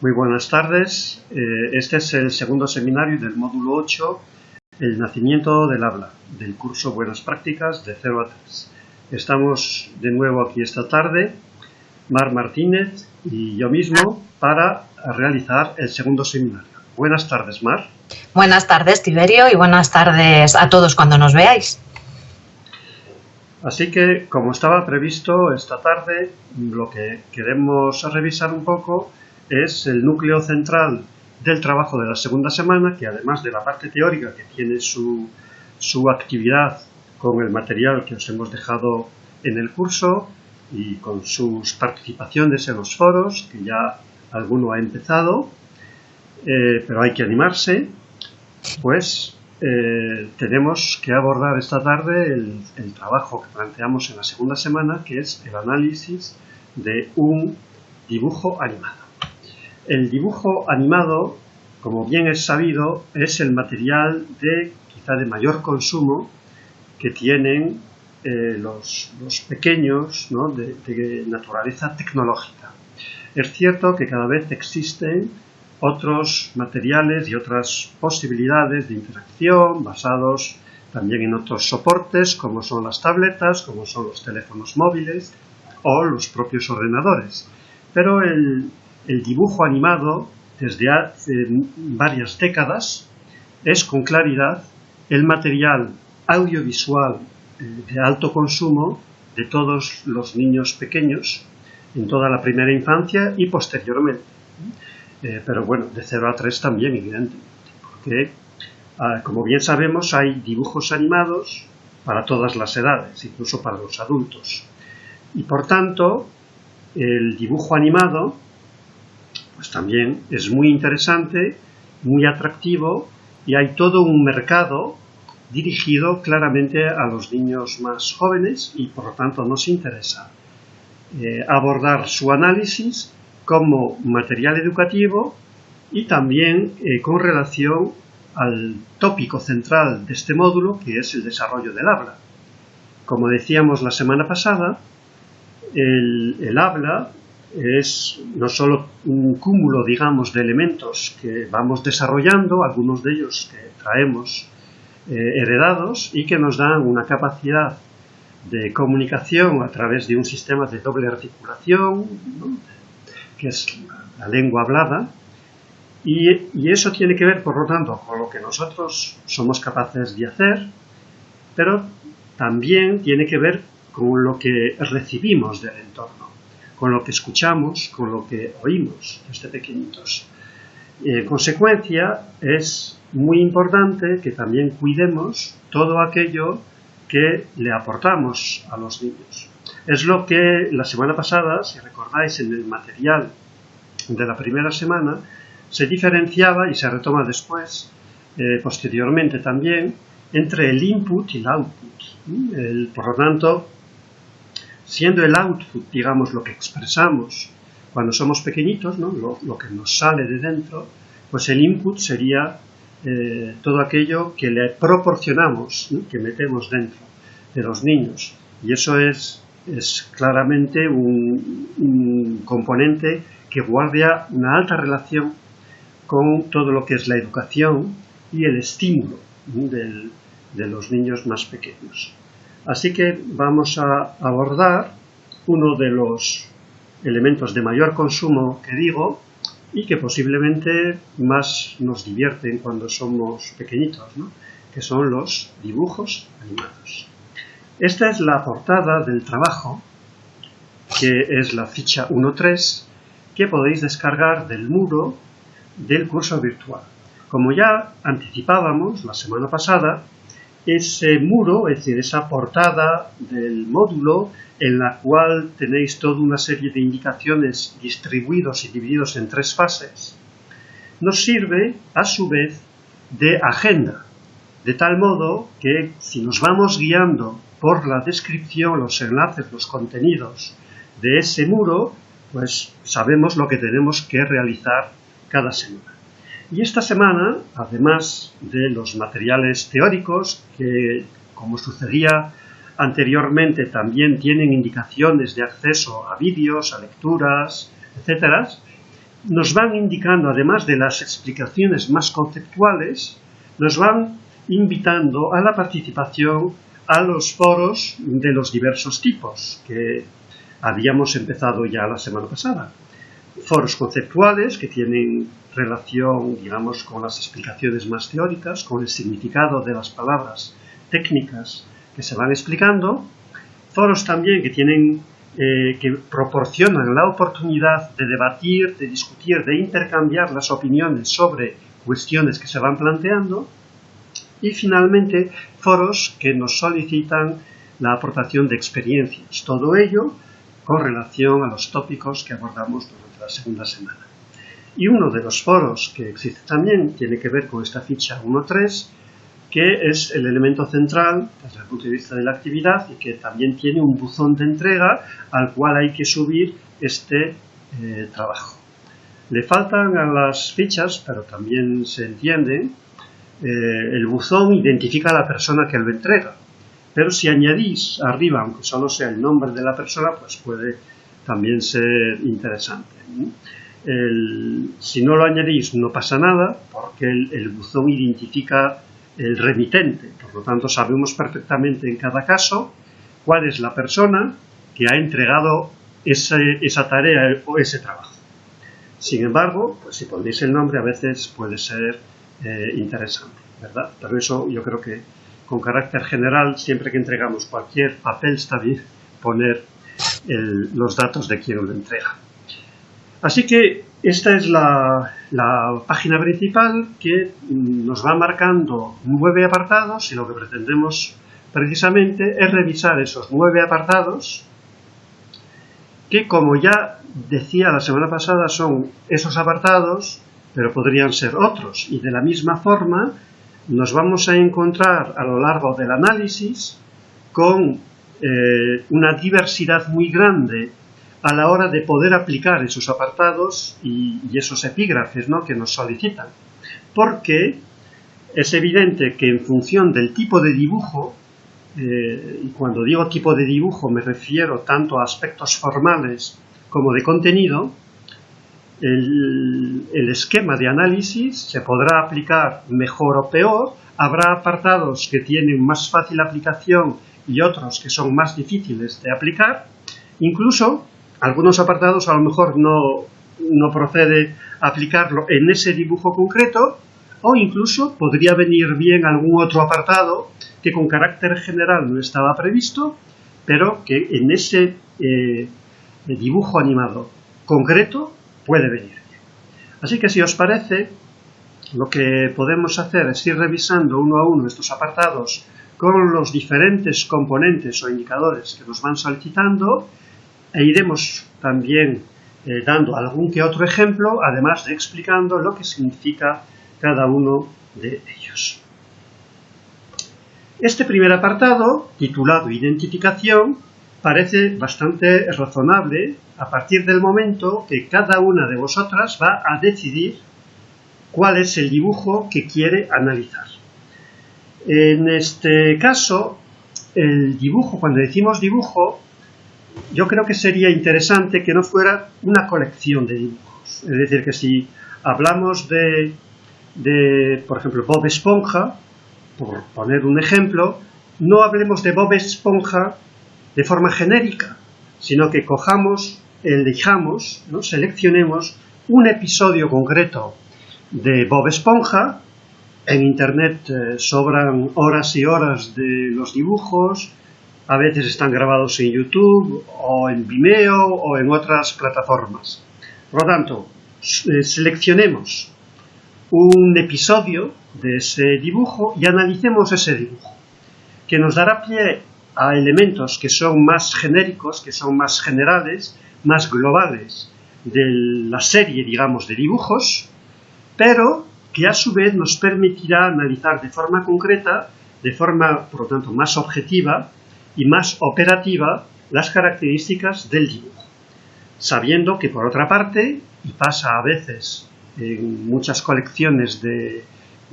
Muy buenas tardes. Eh, este es el segundo seminario del módulo 8, el nacimiento del habla, del curso Buenas Prácticas de 0 a 3. Estamos de nuevo aquí esta tarde, Mar Martínez y yo mismo, para realizar el segundo seminario. Buenas tardes, Mar. Buenas tardes, Tiberio, y buenas tardes a todos cuando nos veáis. Así que, como estaba previsto esta tarde, lo que queremos revisar un poco es el núcleo central del trabajo de la segunda semana, que además de la parte teórica que tiene su, su actividad con el material que os hemos dejado en el curso y con sus participaciones en los foros, que ya alguno ha empezado, eh, pero hay que animarse, pues eh, tenemos que abordar esta tarde el, trabajo que planteamos en la segunda semana, que es el análisis de un dibujo animado. El dibujo animado, como bien es sabido, es el material de quizá de mayor consumo que tienen eh, los, pequeños de, de naturaleza tecnológica. Es cierto que cada vez existen otros materiales y otras posibilidades de interacción basados también en otros soportes como son las tabletas, como son los teléfonos móviles o los propios ordenadores. Pero el, dibujo animado desde hace varias décadas es con claridad el material audiovisual eh, de alto consumo de todos los niños pequeños en toda la primera infancia y posteriormente. Eh, pero bueno, de 0 a 3 también, evidentemente, porque, ah, como bien sabemos, hay dibujos animados para todas las edades, incluso para los adultos. Y por tanto, el dibujo animado, pues también es muy interesante, muy atractivo, y hay todo un mercado dirigido claramente a los niños más jóvenes y por lo tanto nos interesa eh, abordar su análisis como material educativo y también eh, con relación al tópico central de este módulo, que es el desarrollo del habla. Como decíamos la semana pasada, el, habla es no solo un cúmulo, digamos, de elementos que vamos desarrollando, algunos de ellos que traemos eh, heredados y que nos dan una capacidad de comunicación a través de un sistema de doble articulación, que es la lengua hablada, y, eso tiene que ver, por lo tanto, con lo que nosotros somos capaces de hacer, pero también tiene que ver con lo que recibimos del entorno, con lo que escuchamos, con lo que oímos desde pequeñitos. en consecuencia, es muy importante que también cuidemos todo aquello que le aportamos a los niños. Es lo que la semana pasada, si recordáis en el material de la primera semana, se diferenciaba y se retoma después, eh, posteriormente también, entre el input y el output. por lo tanto, siendo el output, digamos, lo que expresamos cuando somos pequeñitos, lo, que nos sale de dentro, pues el input sería eh, todo aquello que le proporcionamos, que metemos dentro de los niños. Y eso es es claramente un, componente que guarda una alta relación con todo lo que es la educación y el estímulo de los niños más pequeños. Así que vamos a abordar uno de los elementos de mayor consumo que digo y que posiblemente más nos divierten cuando somos pequeñitos, que son los dibujos animados. Esta es la portada del trabajo, que es la ficha 1.3, que podéis descargar del muro del curso virtual. Como ya anticipábamos la semana pasada, ese muro, es decir, esa portada del módulo en la cual tenéis toda una serie de indicaciones distribuidos y divididos en tres fases, nos sirve a su vez de agenda, de tal modo que si nos vamos guiando por la descripción, los enlaces, los contenidos de ese muro, pues sabemos lo que tenemos que realizar cada semana. Y esta semana, además de los materiales teóricos, que como sucedía anteriormente también tienen indicaciones de acceso a vídeos, a lecturas, etc., nos van indicando, además de las explicaciones más conceptuales, nos van invitando a la participación a los foros de los diversos tipos que habíamos empezado ya la semana pasada. Foros conceptuales que tienen relación, digamos, con las explicaciones más teóricas, con el significado de las palabras técnicas que se van explicando. Foros también que tienen eh, que proporcionan la oportunidad de debatir, de discutir, de intercambiar las opiniones sobre cuestiones que se van planteando. Y finalmente, foros que nos solicitan la aportación de experiencias. Todo ello con relación a los tópicos que abordamos segunda semana. Y uno de los foros que existe también tiene que ver con esta ficha 1.3, que es el elemento central desde el punto de vista de la actividad y que también tiene un buzón de entrega al cual hay que subir este eh, trabajo. Le faltan a las fichas, pero también se entiende, eh, el buzón identifica a la persona que lo entrega. Pero si añadís arriba, aunque solo sea el nombre de la persona, pues puede también ser interesante. si no lo añadís no pasa nada, porque el buzón identifica el remitente. Por lo tanto, sabemos perfectamente en cada caso cuál es la persona que ha entregado esa tarea o ese trabajo. Sin embargo, pues si ponéis el nombre a veces puede ser eh, interesante, ¿verdad? Pero eso yo creo que con carácter general, siempre que entregamos cualquier papel está bien poner los datos de quien lo entrega. Así que esta es la, página principal que nos va marcando nueve apartados y lo que pretendemos precisamente es revisar esos nueve apartados que como ya decía la semana pasada son esos apartados pero podrían ser otros y de la misma forma nos vamos a encontrar a lo largo del análisis con eh, una diversidad muy grande a la hora de poder aplicar esos apartados y, esos epígrafes ¿no? que nos solicitan. Porque es evidente que en función del tipo de dibujo, eh, y cuando digo tipo de dibujo me refiero tanto a aspectos formales como de contenido, el, el, esquema de análisis se podrá aplicar mejor o peor, habrá apartados que tienen más fácil aplicación y otros que son más difíciles de aplicar, incluso algunos apartados a lo mejor no, no procede aplicarlo en ese dibujo concreto o incluso podría venir bien algún otro apartado que con carácter general no estaba previsto, pero que en ese eh, dibujo animado concreto puede venir bien. Así que si os parece, lo que podemos hacer es ir revisando uno a uno estos apartados con los diferentes componentes o indicadores que nos van solicitando e iremos también eh, dando algún que otro ejemplo, además de explicando lo que significa cada uno de ellos. Este primer apartado, titulado Identificación, parece bastante razonable a partir del momento que cada una de vosotras va a decidir cuál es el dibujo que quiere analizar. En este caso, el dibujo, cuando decimos dibujo, yo creo que sería interesante que no fuera una colección de dibujos. Es decir, que si hablamos de, de, por ejemplo, Bob Esponja, por poner un ejemplo, no hablemos de Bob Esponja de forma genérica, sino que cojamos, elijamos, ¿no? seleccionemos un episodio concreto de Bob Esponja. En Internet eh, sobran horas y horas de los dibujos, a veces están grabados en YouTube o en Vimeo o en otras plataformas. Por lo tanto, eh, seleccionemos un episodio de ese dibujo y analicemos ese dibujo, que nos dará pie a elementos que son más genéricos, que son más generales, más globales de la serie, digamos, de dibujos, pero que a su vez nos permitirá analizar de forma concreta, de forma, por lo tanto, más objetiva, y más operativa las características del dibujo, sabiendo que por otra parte, y pasa a veces en muchas colecciones de,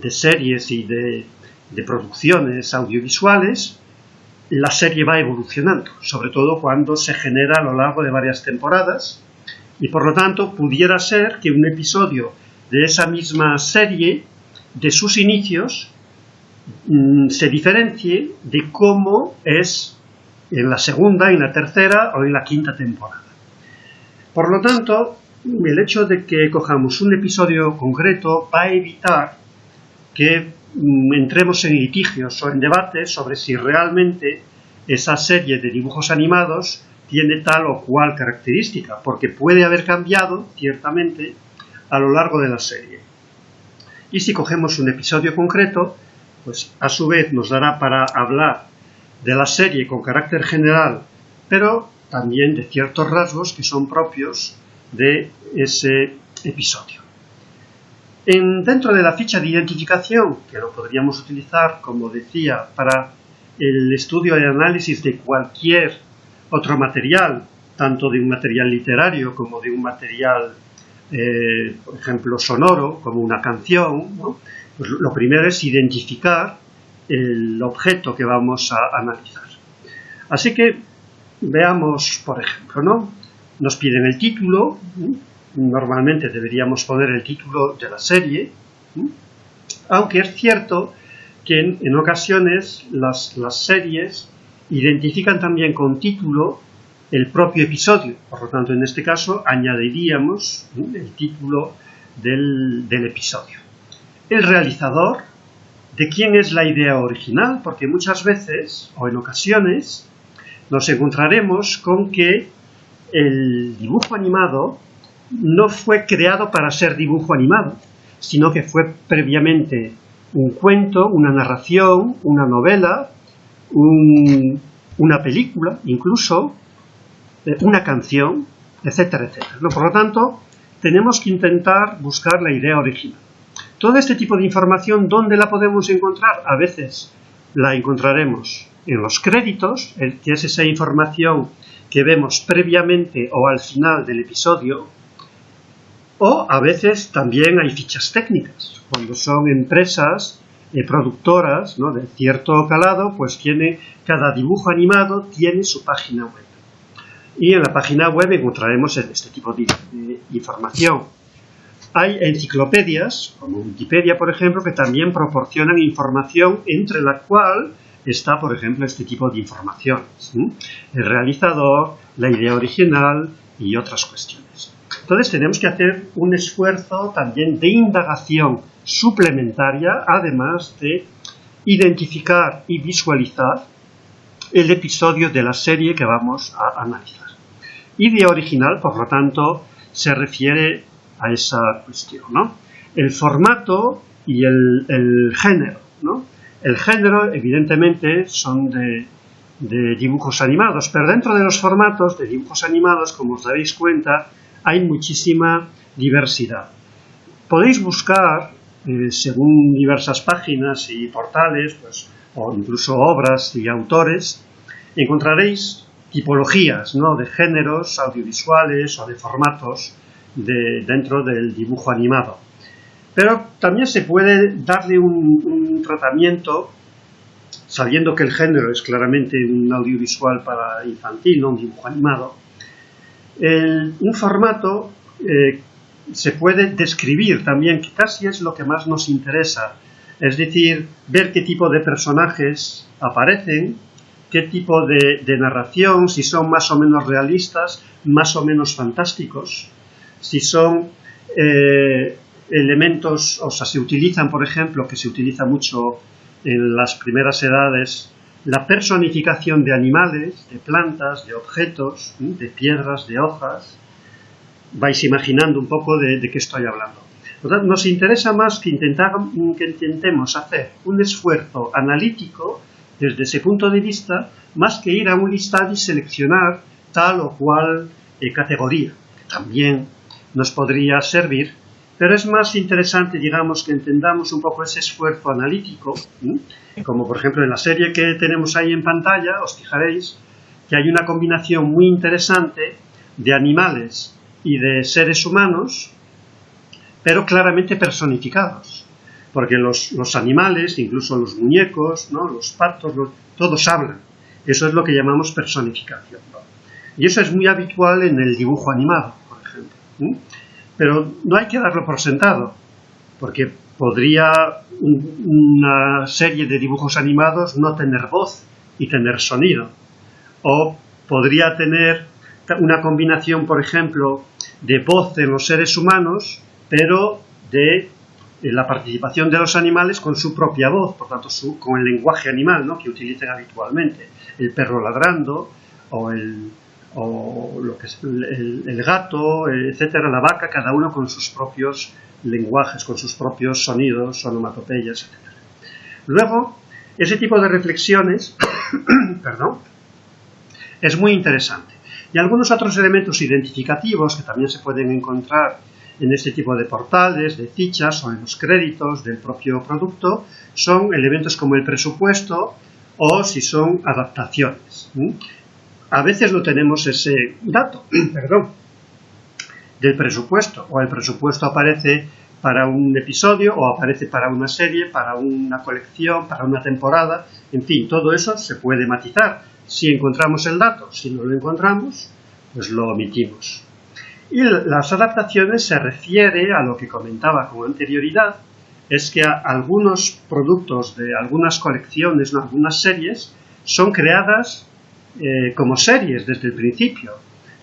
series y de, de producciones audiovisuales, la serie va evolucionando, sobre todo cuando se genera a lo largo de varias temporadas Y por lo tanto pudiera ser que un episodio de esa misma serie, de sus inicios, mm, se diferencie de cómo es en la segunda, en la tercera o en la quinta temporada. Por lo tanto, el hecho de que cojamos un episodio concreto va a evitar que mm, entremos en litigios o en debates sobre si realmente esa serie de dibujos animados tiene tal o cual característica, porque puede haber cambiado, ciertamente, a lo largo de la serie. Y si cogemos un episodio concreto, pues a su vez nos dará para hablar de la serie con carácter general, pero también de ciertos rasgos que son propios de ese episodio. En, dentro de la ficha de identificación, que lo podríamos utilizar, como decía, para el estudio y análisis de cualquier otro material, tanto de un material literario como de un material, eh, por ejemplo, sonoro, como una canción, pues lo primero es identificar el objeto que vamos a analizar. Así que veamos, por ejemplo, ¿no? Nos piden el título, normalmente deberíamos poner el título de la serie, aunque es cierto que en, ocasiones las, series identifican también con título el propio episodio. Por lo tanto, en este caso añadiríamos el título del, episodio. El realizador, de quién es la idea original, porque muchas veces o en ocasiones nos encontraremos con que el dibujo animado no fue creado para ser dibujo animado, sino que fue previamente un cuento, una narración, una novela, una película, incluso una canción, etcétera, etcétera. Por lo tanto, tenemos que intentar buscar la idea original. Todo este tipo de información, ¿dónde la podemos encontrar? A veces la encontraremos en los créditos, que es esa información que vemos previamente o al final del episodio, o a veces también hay fichas técnicas. Cuando son empresas eh, productoras ¿no? de cierto calado, pues tiene, cada dibujo animado tiene su página web. Y en la página web encontraremos este tipo de, de información. Hay enciclopedias, como Wikipedia, por ejemplo, que también proporcionan información entre la cual está, por ejemplo, este tipo de informaciones. El realizador, la idea original y otras cuestiones. Entonces tenemos que hacer un esfuerzo también de indagación suplementaria, además de identificar y visualizar el episodio de la serie que vamos a analizar. Idea original, por lo tanto, se refiere a esa cuestión. El formato y el, el género. ¿no? El género, evidentemente, son de, dibujos animados, pero dentro de los formatos de dibujos animados, como os daréis cuenta, hay muchísima diversidad. Podéis buscar, eh, según diversas páginas y portales, pues, o incluso obras y autores, encontraréis tipologías ¿no? de géneros audiovisuales o de formatos de, dentro del dibujo animado. Pero también se puede darle un, tratamiento sabiendo que el género es claramente un audiovisual para infantil, no un dibujo animado, un formato eh, se puede describir también, que casi es lo que más nos interesa, es decir, ver qué tipo de personajes aparecen, qué tipo de, narración, si son más o menos realistas, más o menos fantásticos, si son eh, elementos, o sea, se utilizan, por ejemplo, que se utiliza mucho en las primeras edades, la personificación de animales, de plantas, de objetos, de piedras, de hojas. Vais imaginando un poco de, qué estoy hablando. nos interesa más que, intentar, que intentemos hacer un esfuerzo analítico desde ese punto de vista, más que ir a un listado y seleccionar tal o cual eh, categoría, que también nos podría servir pero es más interesante, digamos, que entendamos un poco ese esfuerzo analítico, como por ejemplo en la serie que tenemos ahí en pantalla, os fijaréis que hay una combinación muy interesante de animales y de seres humanos, pero claramente personificados. Porque los, animales, incluso los muñecos, ¿no? los patos, todos hablan. Eso es lo que llamamos personificación. Y eso es muy habitual en el dibujo animado, por ejemplo. Pero no hay que darlo por sentado, porque podría una serie de dibujos animados no tener voz y tener sonido. O podría tener una combinación, por ejemplo, de voz en los seres humanos, pero de la participación de los animales con su propia voz, por tanto, con el lenguaje animal ¿no? que utilizan habitualmente. El perro ladrando, o el, lo que es el, gato, etcétera, la vaca, cada uno con sus propios lenguajes, con sus propios sonidos, onomatopeyas, etcétera. Luego, ese tipo de reflexiones, perdón, es muy interesante. Y algunos otros elementos identificativos que también se pueden encontrar en este tipo de portales, de fichas o en los créditos del propio producto, son elementos como el presupuesto o si son adaptaciones. A veces no tenemos ese dato, perdón, del presupuesto, o el presupuesto aparece para un episodio o aparece para una serie, para una colección, para una temporada, en fin, todo eso se puede matizar si encontramos el dato, si no lo encontramos, pues lo omitimos. Y las adaptaciones se refiere a lo que comentaba con anterioridad, es que algunos productos de algunas colecciones, no, algunas series, son creadas eh, como series desde el principio,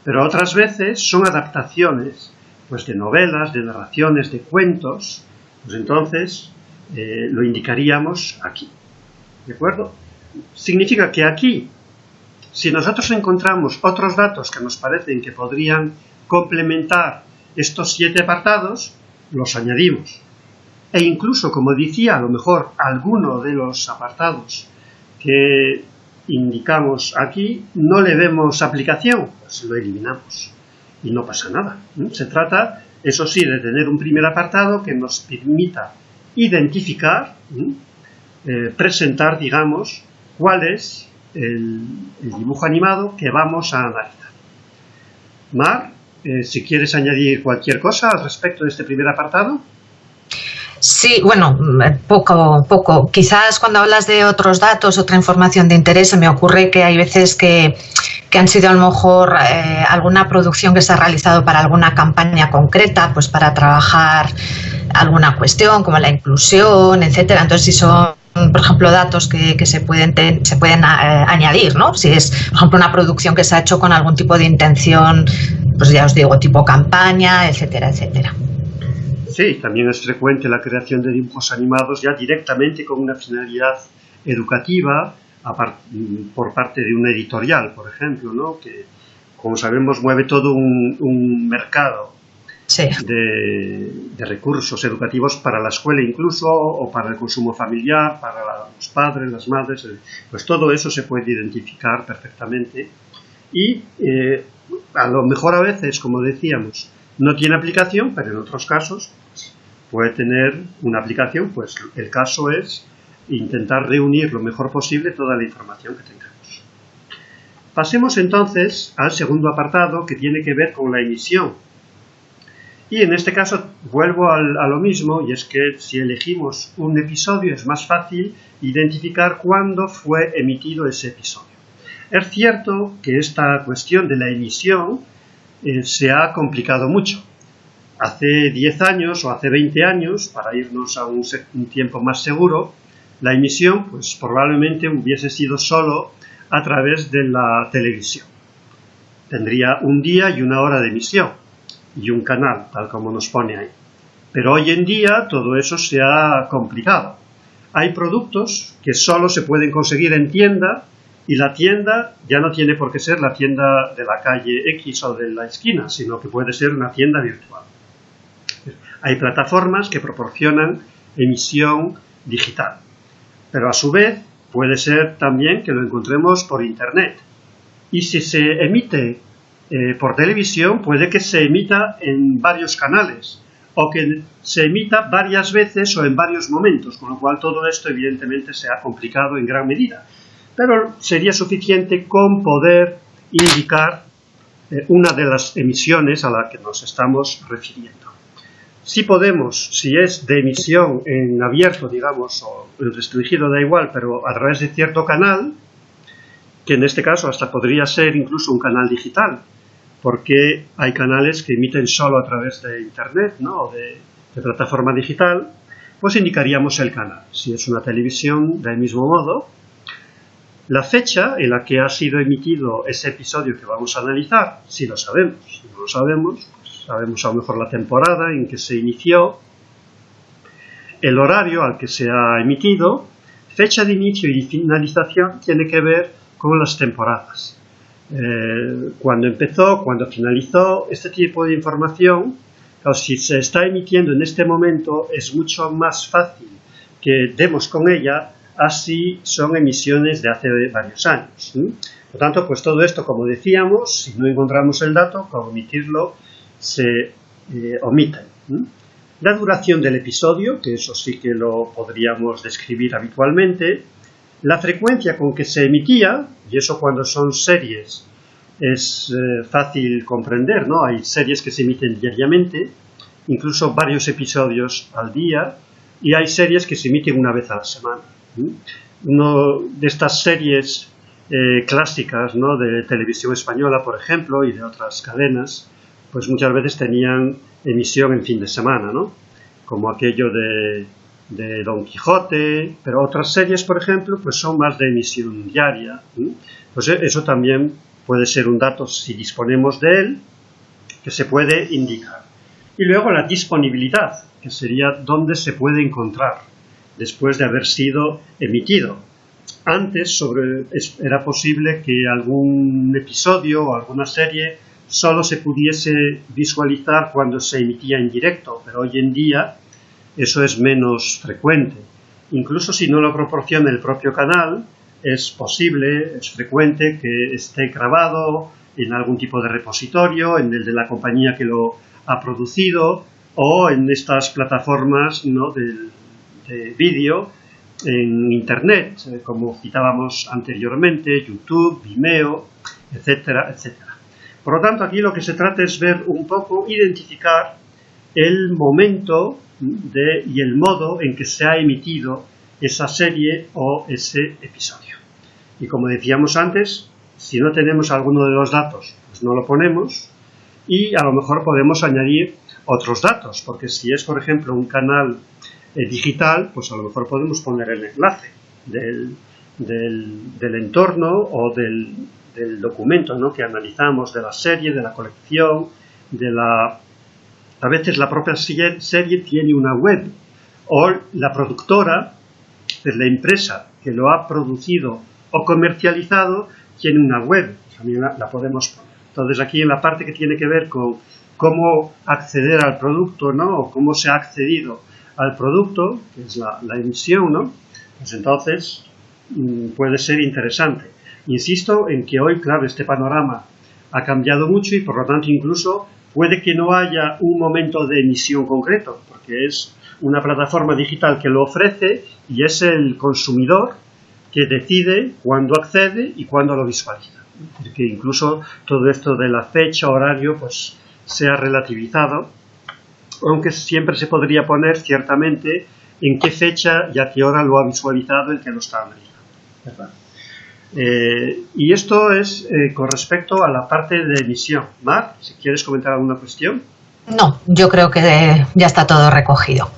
pero otras veces son adaptaciones pues de novelas, de narraciones, de cuentos, pues entonces eh, lo indicaríamos aquí. ¿De acuerdo? Significa que aquí, si nosotros encontramos otros datos que nos parecen que podrían complementar estos siete apartados, los añadimos. E incluso, como decía, a lo mejor alguno de los apartados que indicamos aquí no le vemos aplicación, pues lo eliminamos y no pasa nada. Se trata, eso sí, de tener un primer apartado que nos permita identificar, eh, presentar, digamos, cuál es el, dibujo animado que vamos a analizar. Mar, eh, si quieres añadir cualquier cosa al respecto de este primer apartado. Sí, bueno, poco, poco. Quizás cuando hablas de otros datos, otra información de interés, se me ocurre que hay veces que, han sido a lo mejor eh, alguna producción que se ha realizado para alguna campaña concreta, pues para trabajar alguna cuestión como la inclusión, etcétera. Entonces, si son por ejemplo, datos que, se pueden, se pueden eh, añadir, ¿no? Si es, por ejemplo, una producción que se ha hecho con algún tipo de intención, pues ya os digo, tipo campaña, etcétera, etcétera. Sí, también es frecuente la creación de dibujos animados ya directamente con una finalidad educativa por parte de una editorial, por ejemplo, ¿no? que, como sabemos, mueve todo un, mercado de, recursos educativos para la escuela incluso, o para el consumo familiar, para los padres, las madres, eh, pues todo eso se puede identificar perfectamente. Y eh, a lo mejor a veces, como decíamos, no tiene aplicación, pero en otros casos puede tener una aplicación, pues el caso es intentar reunir lo mejor posible toda la información que tengamos. Pasemos entonces al segundo apartado que tiene que ver con la emisión. Y en este caso vuelvo a lo mismo y es que si elegimos un episodio es más fácil identificar cuándo fue emitido ese episodio. Es cierto que esta cuestión de la emisión eh, se ha complicado mucho hace 10 años o hace 20 años, para irnos a un, tiempo más seguro, la emisión pues probablemente hubiese sido solo a través de la televisión. Tendría un día y una hora de emisión y un canal, tal como nos pone ahí. Pero hoy en día todo eso se ha complicado. Hay productos que solo se pueden conseguir en tienda y la tienda ya no tiene por qué ser la tienda de la calle X o de la esquina, sino que puede ser una tienda virtual. Hay plataformas que proporcionan emisión digital, pero a su vez puede ser también que lo encontremos por Internet. Y si se emite eh, por televisión, puede que se emita en varios canales o que se emita varias veces o en varios momentos, con lo cual todo esto evidentemente se ha complicado en gran medida. Pero sería suficiente con poder indicar eh, una de las emisiones a la que nos estamos refiriendo. Si podemos, si es de emisión en abierto, digamos, o restringido, da igual, pero a través de cierto canal, que en este caso hasta podría ser incluso un canal digital, porque hay canales que emiten solo a través de Internet ¿no? o de, plataforma digital, pues indicaríamos el canal. Si es una televisión, del mismo modo. La fecha en la que ha sido emitido ese episodio que vamos a analizar, si lo sabemos. Si no lo sabemos, pues sabemos a lo mejor la temporada en que se inició, el horario al que se ha emitido, fecha de inicio y finalización tiene que ver con las temporadas. Eh, cuando empezó, cuando finalizó, este tipo de información, si se está emitiendo en este momento, es mucho más fácil que demos con ella, así son emisiones de hace varios años. Por tanto, pues todo esto, como decíamos, si no encontramos el dato, para omitirlo, se eh, omite. La duración del episodio, que eso sí que lo podríamos describir habitualmente, la frecuencia con que se emitía, y eso cuando son series es eh, fácil comprender, ¿no? Hay series que se emiten diariamente, incluso varios episodios al día, y hay series que se emiten una vez a la semana. Una de estas series eh, clásicas ¿no? de televisión española, por ejemplo, y de otras cadenas, pues muchas veces tenían emisión en fin de semana, ¿no? Como aquello de de Don Quijote, pero otras series, por ejemplo, pues son más de emisión diaria. Pues e, eso también puede ser un dato, si disponemos de él, que se puede indicar. Y luego la disponibilidad, que sería dónde se puede encontrar después de haber sido emitido. Antes era posible que algún episodio o alguna serie solo se pudiese visualizar cuando se emitía en directo, pero hoy en día eso es menos frecuente. Incluso si no lo proporciona el propio canal, es posible, es frecuente que esté grabado en algún tipo de repositorio, en el de la compañía que lo ha producido o en estas plataformas ¿no? de, de vídeo en Internet, eh, como citábamos anteriormente, YouTube, Vimeo, etcétera, etcétera. Por lo tanto, aquí lo que se trata es ver un poco, identificar el momento y el modo en que se ha emitido esa serie o ese episodio. Y como decíamos antes, si no tenemos alguno de los datos, pues no lo ponemos y a lo mejor podemos añadir otros datos, porque si es, por ejemplo, un canal eh, digital, pues a lo mejor podemos poner el enlace del, del, entorno o del, del documento ¿no? que analizamos, de la serie, de la colección, de la a veces la propia serie tiene una web o la productora, es la empresa que lo ha producido o comercializado, tiene una web, también la, podemos. Entonces aquí en la parte que tiene que ver con cómo acceder al producto, ¿no? O cómo se ha accedido al producto, que es la, emisión, ¿no? Pues entonces mm, puede ser interesante. Insisto en que hoy, claro, este panorama ha cambiado mucho y por lo tanto incluso Puede que no haya un momento de emisión concreto, porque es una plataforma digital que lo ofrece y es el consumidor que decide cuándo accede y cuándo lo visualiza. Que incluso todo esto de la fecha, horario, pues sea relativizado, aunque siempre se podría poner ciertamente en qué fecha y a qué hora lo ha visualizado el que lo está analizando. Eh, y esto es eh, con respecto a la parte de emisión. Mar, si quieres comentar alguna cuestión. No, yo creo que ya está todo recogido.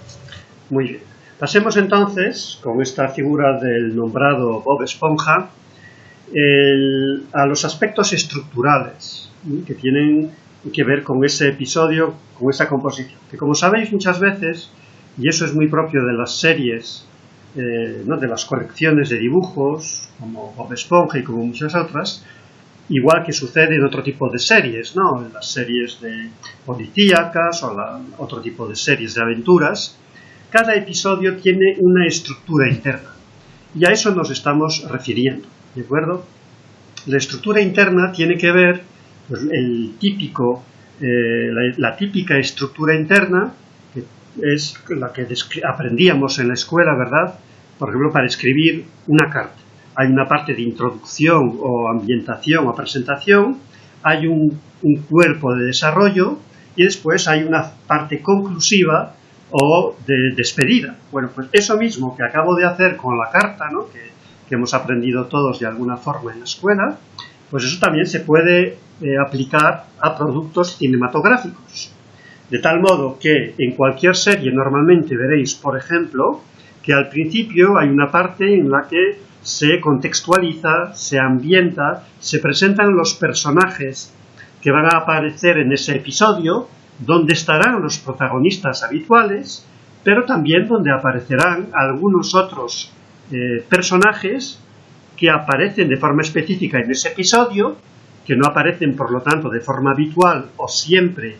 Muy bien. Pasemos entonces, con esta figura del nombrado Bob Esponja, a los aspectos estructurales que tienen que ver con ese episodio, con esa composición. Que como sabéis muchas veces, y eso es muy propio de las series eh, de las correcciones de dibujos, como Bob Esponja y como muchas otras, igual que sucede en otro tipo de series, ¿no? en las series de policíacas o otro tipo de series de aventuras, cada episodio tiene una estructura interna. Y a eso nos estamos refiriendo, ¿de acuerdo? La estructura interna tiene que ver, pues, el típico, eh, la típica estructura interna, que es la que aprendíamos en la escuela, ¿verdad? Por ejemplo, para escribir una carta. Hay una parte de introducción o ambientación o presentación, hay un, cuerpo de desarrollo y después hay una parte conclusiva o de despedida. Bueno, pues eso mismo que acabo de hacer con la carta, ¿no? que, hemos aprendido todos de alguna forma en la escuela, pues eso también se puede eh, aplicar a productos cinematográficos. De tal modo que en cualquier serie normalmente veréis, por ejemplo, que al principio hay una parte en la que se contextualiza, se ambienta, se presentan los personajes que van a aparecer en ese episodio, donde estarán los protagonistas habituales, pero también donde aparecerán algunos otros eh, personajes que aparecen de forma específica en ese episodio, que no aparecen por lo tanto de forma habitual o siempre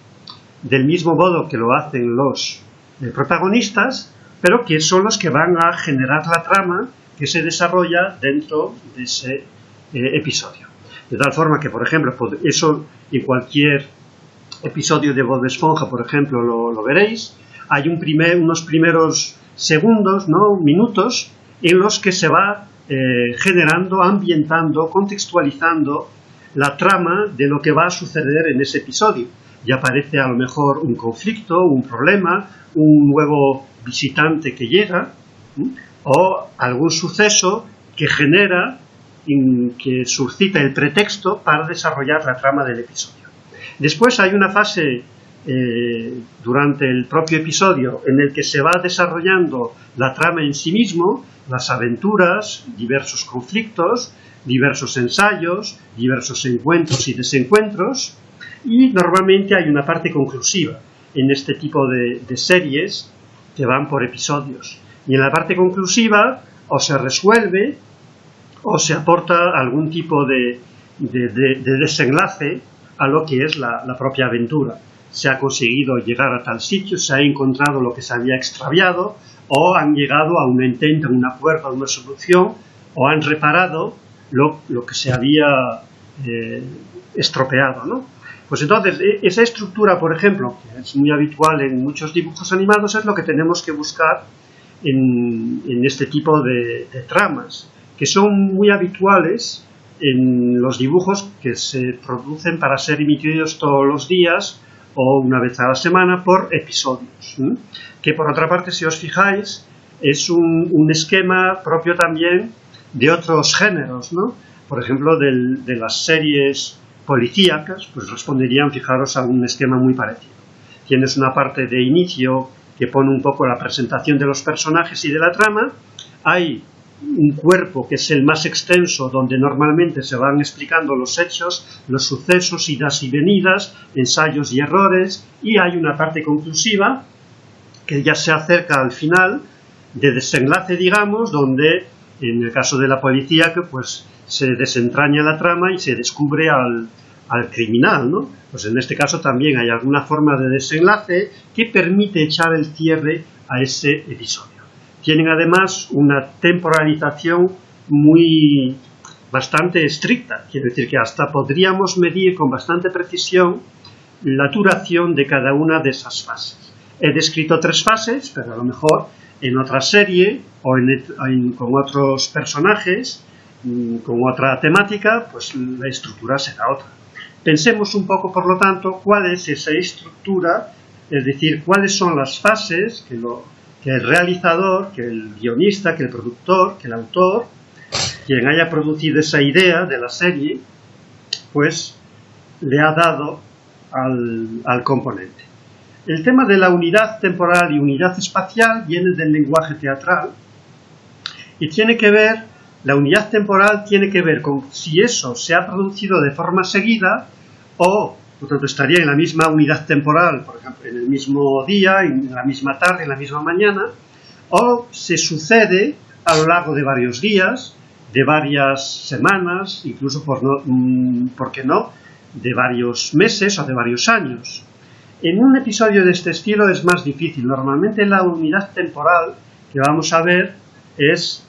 del mismo modo que lo hacen los eh, protagonistas, pero que son los que van a generar la trama que se desarrolla dentro de ese eh, episodio. De tal forma que, por ejemplo, eso en cualquier episodio de Bob Esponja, por ejemplo, lo, veréis, hay un primer, unos primeros segundos, ¿no? minutos, en los que se va eh, generando, ambientando, contextualizando la trama de lo que va a suceder en ese episodio. Y aparece a lo mejor un conflicto, un problema, un nuevo visitante que llega, o algún suceso que genera, que suscita el pretexto para desarrollar la trama del episodio. Después hay una fase eh, durante el propio episodio en el que se va desarrollando la trama en sí mismo, las aventuras, diversos conflictos, diversos ensayos, diversos encuentros y desencuentros, y normalmente hay una parte conclusiva en este tipo de, series que van por episodios. Y en la parte conclusiva o se resuelve o se aporta algún tipo de, desenlace a lo que es la, propia aventura. Se ha conseguido llegar a tal sitio, se ha encontrado lo que se había extraviado, o han llegado a un intento, a un acuerdo, a una solución, o han reparado lo, que se había eh, estropeado. ¿no? Pues entonces, e, esa estructura, por ejemplo, que es muy habitual en muchos dibujos animados, es lo que tenemos que buscar en, este tipo de, tramas, que son muy habituales en los dibujos que se producen para ser emitidos todos los días o una vez a la semana por episodios. Que por otra parte, si os fijáis, es un, esquema propio también de otros géneros, ¿no? Por ejemplo, de las series policíacas, pues responderían, fijaros, a un esquema muy parecido. Tienes una parte de inicio que pone un poco la presentación de los personajes y de la trama, hay un cuerpo que es el más extenso, donde normalmente se van explicando los hechos, los sucesos, idas y venidas, ensayos y errores, y hay una parte conclusiva que ya se acerca al final, de desenlace, digamos, donde en el caso de la policía, que pues se desentraña la trama y se descubre al, al criminal, ¿no? Pues en este caso también hay alguna forma de desenlace que permite echar el cierre a ese episodio. Tienen además una temporalización muy bastante estricta, quiere decir que hasta podríamos medir con bastante precisión la duración de cada una de esas fases. He descrito tres fases, pero a lo mejor en otra serie o con otros personajes, mm, con otra temática, pues la estructura será otra. Pensemos un poco, por lo tanto, cuál es esa estructura, es decir, cuáles son las fases que, el realizador, que el guionista, que el productor, que el autor, quien haya producido esa idea de la serie, pues le ha dado al, al componente. El tema de la unidad temporal y unidad espacial viene del lenguaje teatral y tiene que ver, la unidad temporal tiene que ver con si eso se ha producido de forma seguida o, por tanto, estaría en la misma unidad temporal, por ejemplo, en el mismo día, en la misma tarde, en la misma mañana, o se sucede a lo largo de varios días, de varias semanas, incluso, por, no, mm, ¿por qué no?, de varios meses o de varios años. En un episodio de este estilo es más difícil. Normalmente la unidad temporal que vamos a ver es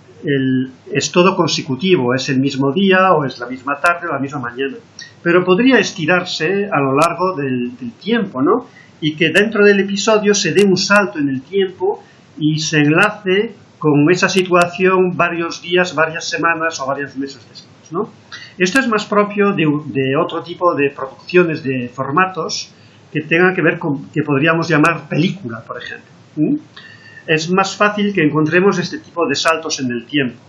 es todo consecutivo, es el mismo día o es la misma tarde o la misma mañana. Pero podría estirarse a lo largo del, tiempo, ¿no? Y que dentro del episodio se dé un salto en el tiempo y se enlace con esa situación varios días, varias semanas o varios meses después, ¿no? Esto es más propio de, otro tipo de producciones de formatos que tengan que ver con, que podríamos llamar película, por ejemplo es más fácil que encontremos este tipo de saltos en el tiempo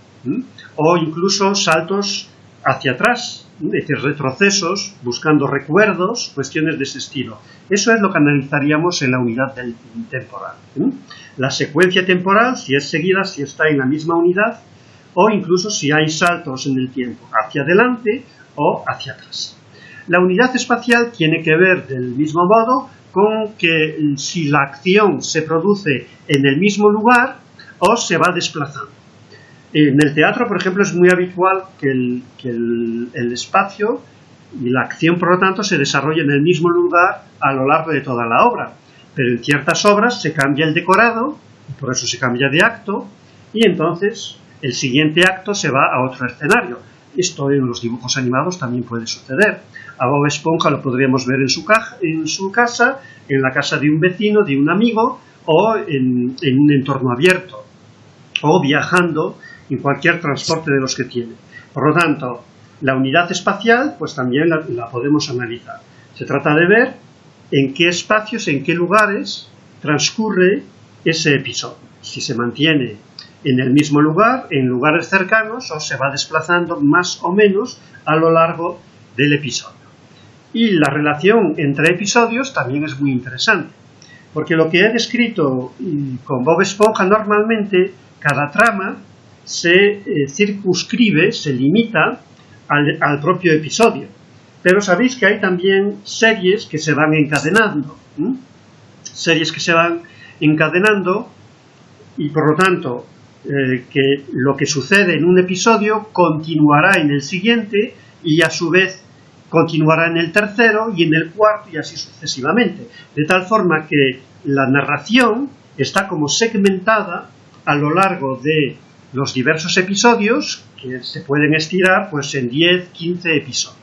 o incluso saltos hacia atrás es decir, retrocesos, buscando recuerdos, cuestiones de ese estilo. Eso es lo que analizaríamos en la unidad del temporal. La secuencia temporal, si es seguida, si está en la misma unidad, o incluso si hay saltos en el tiempo, hacia adelante o hacia atrás. La unidad espacial tiene que ver del mismo modo con que si la acción se produce en el mismo lugar o se va desplazando. En el teatro, por ejemplo, es muy habitual que el, espacio y la acción, por lo tanto, se desarrolle en el mismo lugar a lo largo de toda la obra. Pero en ciertas obras se cambia el decorado, por eso se cambia de acto, y entonces el siguiente acto se va a otro escenario. Esto en los dibujos animados también puede suceder. A Bob Esponja lo podríamos ver en su, en su casa, en la casa de un vecino, de un amigo, o en un entorno abierto, o viajando en cualquier transporte de los que tiene. Por lo tanto, la unidad espacial, pues también la, podemos analizar. Se trata de ver en qué espacios, en qué lugares transcurre ese episodio. Si se mantiene en el mismo lugar, en lugares cercanos, o se va desplazando más o menos a lo largo del episodio. Y la relación entre episodios también es muy interesante, porque lo que he descrito mm, con Bob Esponja normalmente, cada trama se eh, circunscribe, se limita al, propio episodio. Pero sabéis que hay también series que se van encadenando. Series que se van encadenando y por lo tanto eh, que lo que sucede en un episodio continuará en el siguiente y a su vez continuará en el tercero y en el cuarto y así sucesivamente. De tal forma que la narración está como segmentada a lo largo de los diversos episodios que se pueden estirar pues en 10, 15 episodios.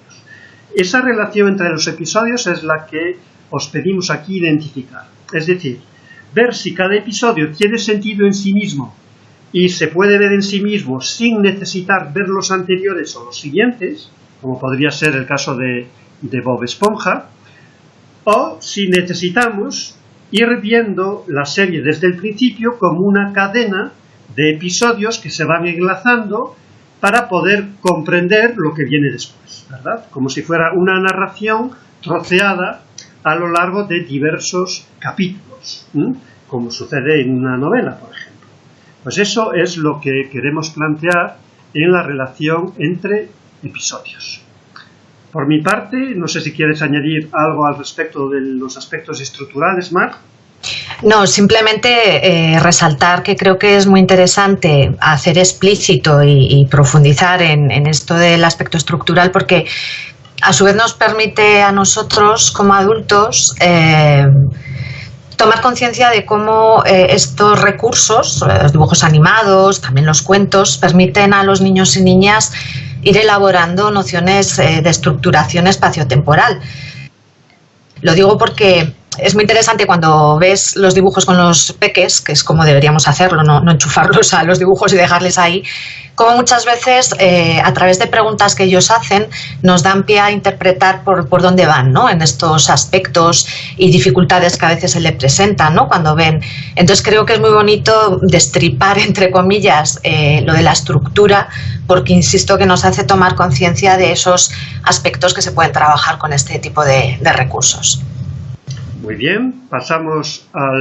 Esa relación entre los episodios es la que os pedimos aquí identificar. Es decir, ver si cada episodio tiene sentido en sí mismo y se puede ver en sí mismo sin necesitar ver los anteriores o los siguientes, como podría ser el caso de, de Bob Esponja, o si necesitamos ir viendo la serie desde el principio como una cadena de episodios que se van enlazando para poder comprender lo que viene después, ¿verdad? Como si fuera una narración troceada a lo largo de diversos capítulos, como sucede en una novela, por ejemplo. Pues eso es lo que queremos plantear en la relación entre episodios. Por mi parte, no sé si quieres añadir algo al respecto de los aspectos estructurales, Marc. No, simplemente eh, resaltar que creo que es muy interesante hacer explícito y, profundizar en, esto del aspecto estructural porque a su vez nos permite a nosotros como adultos eh, tomar conciencia de cómo eh, estos recursos, los dibujos animados, también los cuentos, permiten a los niños y niñas ir elaborando nociones de estructuración espaciotemporal. Lo digo porque es muy interesante cuando ves los dibujos con los peques, que es como deberíamos hacerlo, no, enchufarlos a los dibujos y dejarles ahí, como muchas veces eh, a través de preguntas que ellos hacen nos dan pie a interpretar por, dónde van ¿no? en estos aspectos y dificultades que a veces se le presentan ¿no? cuando ven. Entonces creo que es muy bonito destripar, entre comillas, eh, lo de la estructura, porque insisto que nos hace tomar conciencia de esos aspectos que se pueden trabajar con este tipo de recursos. Muy bien, pasamos a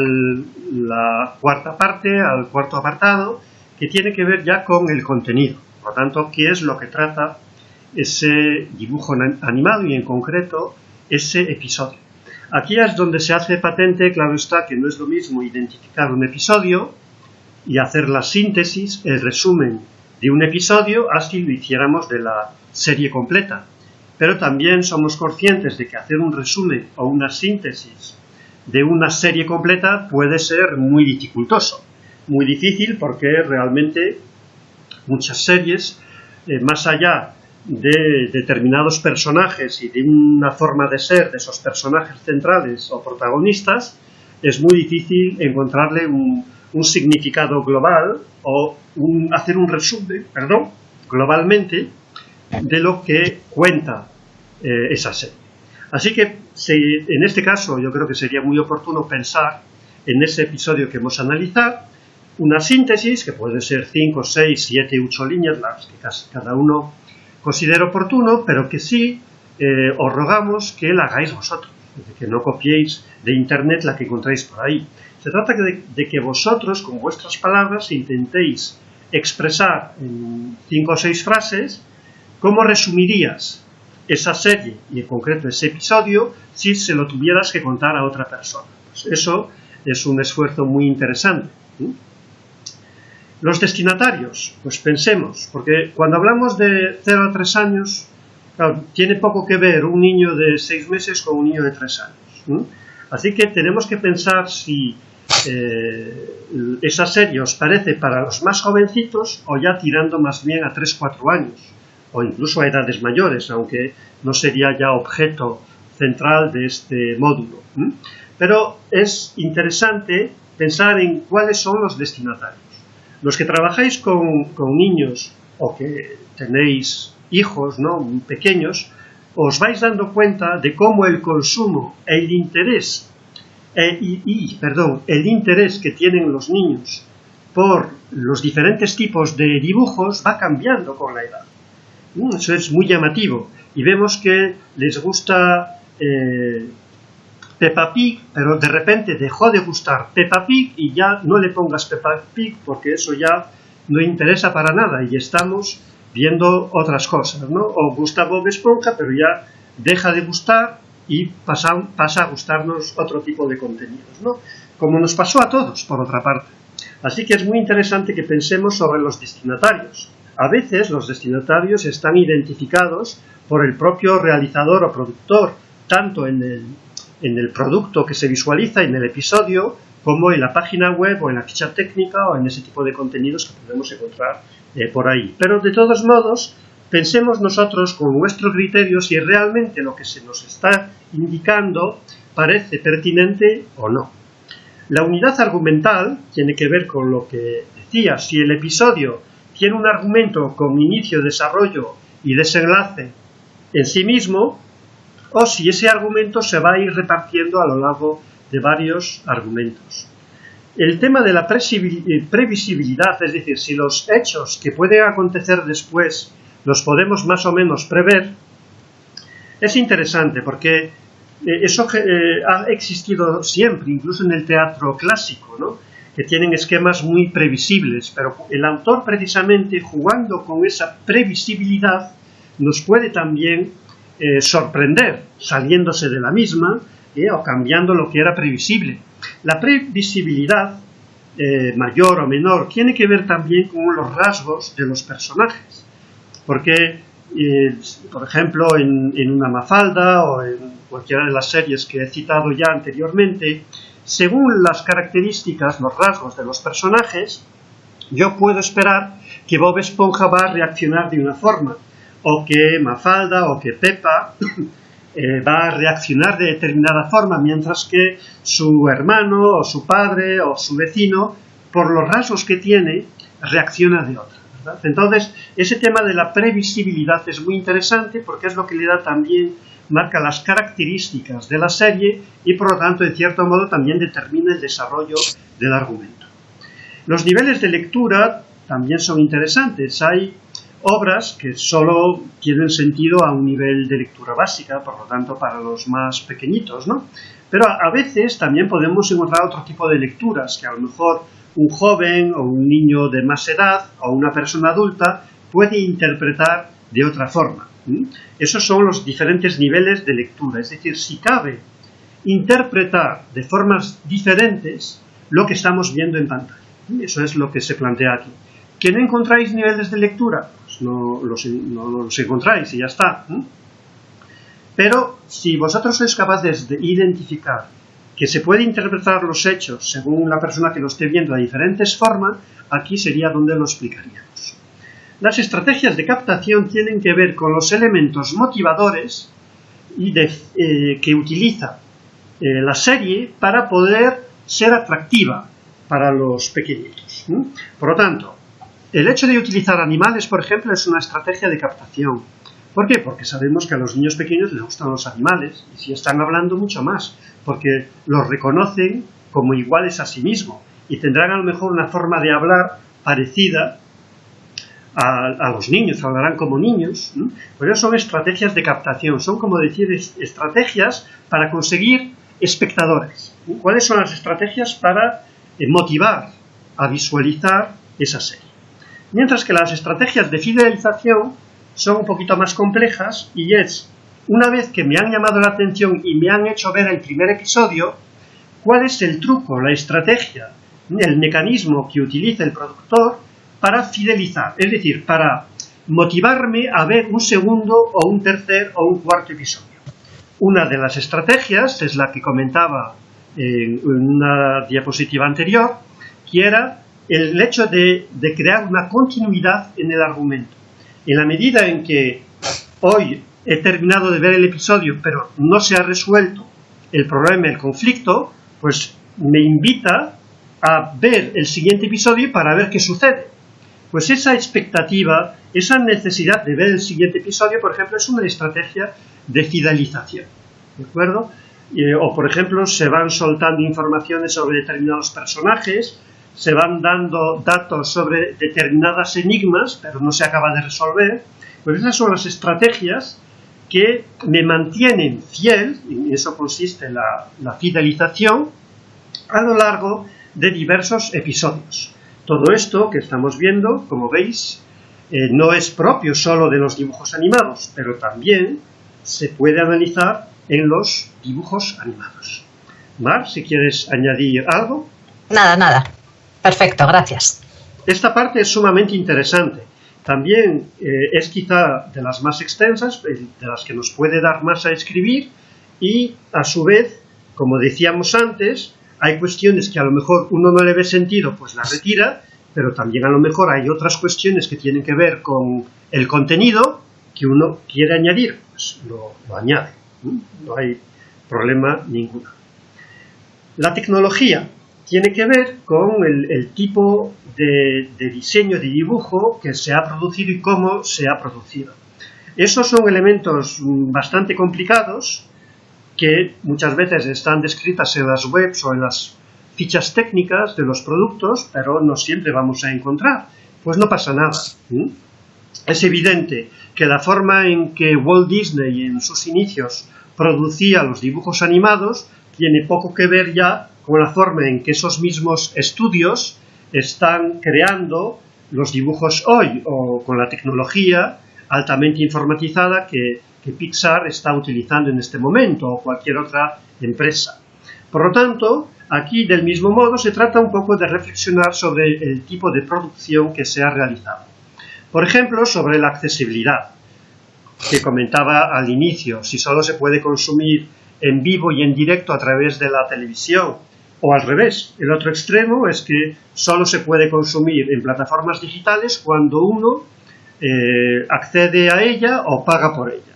la cuarta parte, al cuarto apartado, que tiene que ver ya con el contenido. Por lo tanto, ¿qué es lo que trata ese dibujo animado y en concreto ese episodio? Aquí es donde se hace patente, claro está, que no es lo mismo identificar un episodio y hacer la síntesis, el resumen de un episodio, así lo hiciéramos de la serie completa pero también somos conscientes de que hacer un resumen o una síntesis de una serie completa puede ser muy dificultoso, muy difícil porque realmente muchas series, eh, más allá de determinados personajes y de una forma de ser de esos personajes centrales o protagonistas, es muy difícil encontrarle un, significado global o hacer un resumen, perdón, globalmente de lo que cuenta eh, esa serie. Así que en este caso yo creo que sería muy oportuno pensar en ese episodio que hemos analizado, una síntesis que puede ser 5, 6, 7, 8 líneas, las que cada uno considero oportuno, pero que sí eh, os rogamos que la hagáis vosotros, que no copiéis de internet la que encontráis por ahí. Se trata de, que vosotros, con vuestras palabras, intentéis expresar en cinco o seis frases cómo resumirías esa serie y en concreto ese episodio si se lo tuvieras que contar a otra persona. Pues eso es un esfuerzo muy interesante. Los destinatarios, pues pensemos, porque cuando hablamos de 0 a 3 años, tiene poco que ver un niño de 6 meses con un niño de 3 años. Así que tenemos que pensar si eh, esa serie os parece para los más jovencitos o ya tirando más bien a 3-4 años o incluso a edades mayores, aunque no sería ya objeto central de este módulo. Pero es interesante pensar en cuáles son los destinatarios. Los que trabajáis con, niños o que tenéis hijos ¿no? pequeños, os vais dando cuenta de cómo el consumo, el interés perdón, el interés que tienen los niños por los diferentes tipos de dibujos va cambiando con la edad. Mm, eso es muy llamativo. Y vemos que les gusta eh, Peppa Pig, pero de repente dejó de gustar Peppa Pig y ya no le pongas Peppa Pig porque eso ya no interesa para nada y estamos viendo otras cosas, ¿no? O gusta Bob Esponja, pero ya deja de gustar y pasa, pasa a gustarnos otro tipo de contenidos, ¿no? Como nos pasó a todos, por otra parte. Así que es muy interesante que pensemos sobre los destinatarios. A veces los destinatarios están identificados por el propio realizador o productor, tanto en el, producto que se visualiza en el episodio, como en la página web o en la ficha técnica o en ese tipo de contenidos que podemos encontrar eh, por ahí. Pero de todos modos, pensemos nosotros con nuestro criterio si realmente lo que se nos está indicando parece pertinente o no. La unidad argumental tiene que ver con lo que decía, si el episodio tiene un argumento con inicio, desarrollo y desenlace en sí mismo, o si ese argumento se va a ir repartiendo a lo largo de varios argumentos. El tema de la previsibilidad, es decir, si los hechos que pueden acontecer después los podemos más o menos prever, es interesante porque eh, eso eh, ha existido siempre, incluso en el teatro clásico, ¿no? Que tienen esquemas muy previsibles, pero el autor precisamente jugando con esa previsibilidad nos puede también eh, sorprender, saliéndose de la misma o cambiando lo que era previsible. La previsibilidad, mayor o menor, tiene que ver también con los rasgos de los personajes porque, eh, por ejemplo, en, una Mafalda o en cualquiera de las series que he citado ya anteriormente, según las características, los rasgos de los personajes, yo puedo esperar que Bob Esponja va a reaccionar de una forma, o que Mafalda o que Peppa eh, va a reaccionar de determinada forma, mientras que su hermano o su padre o su vecino, por los rasgos que tiene, reacciona de otra. Entonces, ese tema de la previsibilidad es muy interesante porque es lo que le da también, marca las características de la serie y por lo tanto, en cierto modo, también determina el desarrollo del argumento. Los niveles de lectura también son interesantes. Hay obras que solo tienen sentido a un nivel de lectura básica, por lo tanto para los más pequeñitos, ¿no? Pero a veces también podemos encontrar otro tipo de lecturas que a lo mejor un joven o un niño de más edad o una persona adulta puede interpretar de otra forma. Esos son los diferentes niveles de lectura, es decir, si cabe interpretar de formas diferentes lo que estamos viendo en pantalla. Eso es lo que se plantea aquí. ¿Que no encontráis niveles de lectura? Pues no los, encontráis y ya está. Pero si vosotros sois capaces de identificar que se puede interpretar los hechos según la persona que lo esté viendo de diferentes formas, aquí sería donde lo explicaríamos. Las estrategias de captación tienen que ver con los elementos motivadores eh, que utiliza eh, la serie para poder ser atractiva para los pequeñitos. Por lo tanto, el hecho de utilizar animales, por ejemplo, es una estrategia de captación. ¿Por qué? Porque sabemos que a los niños pequeños les gustan los animales y si están hablando mucho más, porque los reconocen como iguales a sí mismos y tendrán a lo mejor una forma de hablar parecida a, los niños, hablarán como niños. Por eso son estrategias de captación, son como decir estrategias para conseguir espectadores. ¿Cuáles son las estrategias para eh, motivar a visualizar esa serie? Mientras que las estrategias de fidelización son un poquito más complejas y es, una vez que me han llamado la atención y me han hecho ver el primer episodio, cuál es el truco, la estrategia, el mecanismo que utiliza el productor para fidelizar, es decir, para motivarme a ver un segundo o un tercer o un cuarto episodio. Una de las estrategias es la que comentaba en una diapositiva anterior, que era el hecho de, de crear una continuidad en el argumento. En la medida en que hoy he terminado de ver el episodio, pero no se ha resuelto el problema, el conflicto, pues me invita a ver el siguiente episodio para ver qué sucede. Pues esa expectativa, esa necesidad de ver el siguiente episodio, por ejemplo, es una estrategia de fidelización. ¿De acuerdo? Eh, o, por ejemplo, se van soltando informaciones sobre determinados personajes, se van dando datos sobre determinadas enigmas, pero no se acaba de resolver. Pues esas son las estrategias que me mantienen fiel, y en eso consiste la, la fidelización, a lo largo de diversos episodios. Todo esto que estamos viendo, como veis, eh, no es propio solo de los dibujos animados, pero también se puede analizar en los dibujos animados. Mar, si quieres añadir algo. Nada, nada. Perfecto, gracias. Esta parte es sumamente interesante. También eh, es quizá de las más extensas, eh, de las que nos puede dar más a escribir y, a su vez, como decíamos antes, hay cuestiones que a lo mejor uno no le ve sentido, pues las retira, pero también a lo mejor hay otras cuestiones que tienen que ver con el contenido que uno quiere añadir, pues lo, añade, ¿no? hay problema ninguno. La tecnología tiene que ver con el, tipo de, de, diseño de dibujo que se ha producido y cómo se ha producido. Esos son elementos bastante complicados que muchas veces están descritas en las webs o en las fichas técnicas de los productos, pero no siempre vamos a encontrar. Pues no pasa nada. Es evidente que la forma en que Walt Disney en sus inicios producía los dibujos animados tiene poco que ver ya con la forma en que esos mismos estudios están creando los dibujos hoy o con la tecnología altamente informatizada que que Pixar está utilizando en este momento o cualquier otra empresa. Por lo tanto, aquí del mismo modo se trata un poco de reflexionar sobre el tipo de producción que se ha realizado. Por ejemplo, sobre la accesibilidad, que comentaba al inicio, si solo se puede consumir en vivo y en directo a través de la televisión, o al revés, el otro extremo es que solo se puede consumir en plataformas digitales cuando uno eh, accede a ella o paga por ella.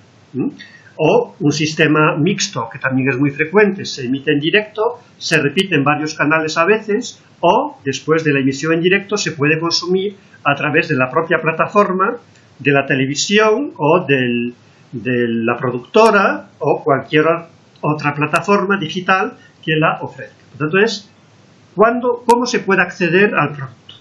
O un sistema mixto, que también es muy frecuente, se emite en directo, se repite en varios canales a veces, o después de la emisión en directo se puede consumir a través de la propia plataforma de la televisión o de la productora o cualquier otra plataforma digital que la ofrezca. Por tanto, es cómo se puede acceder al producto.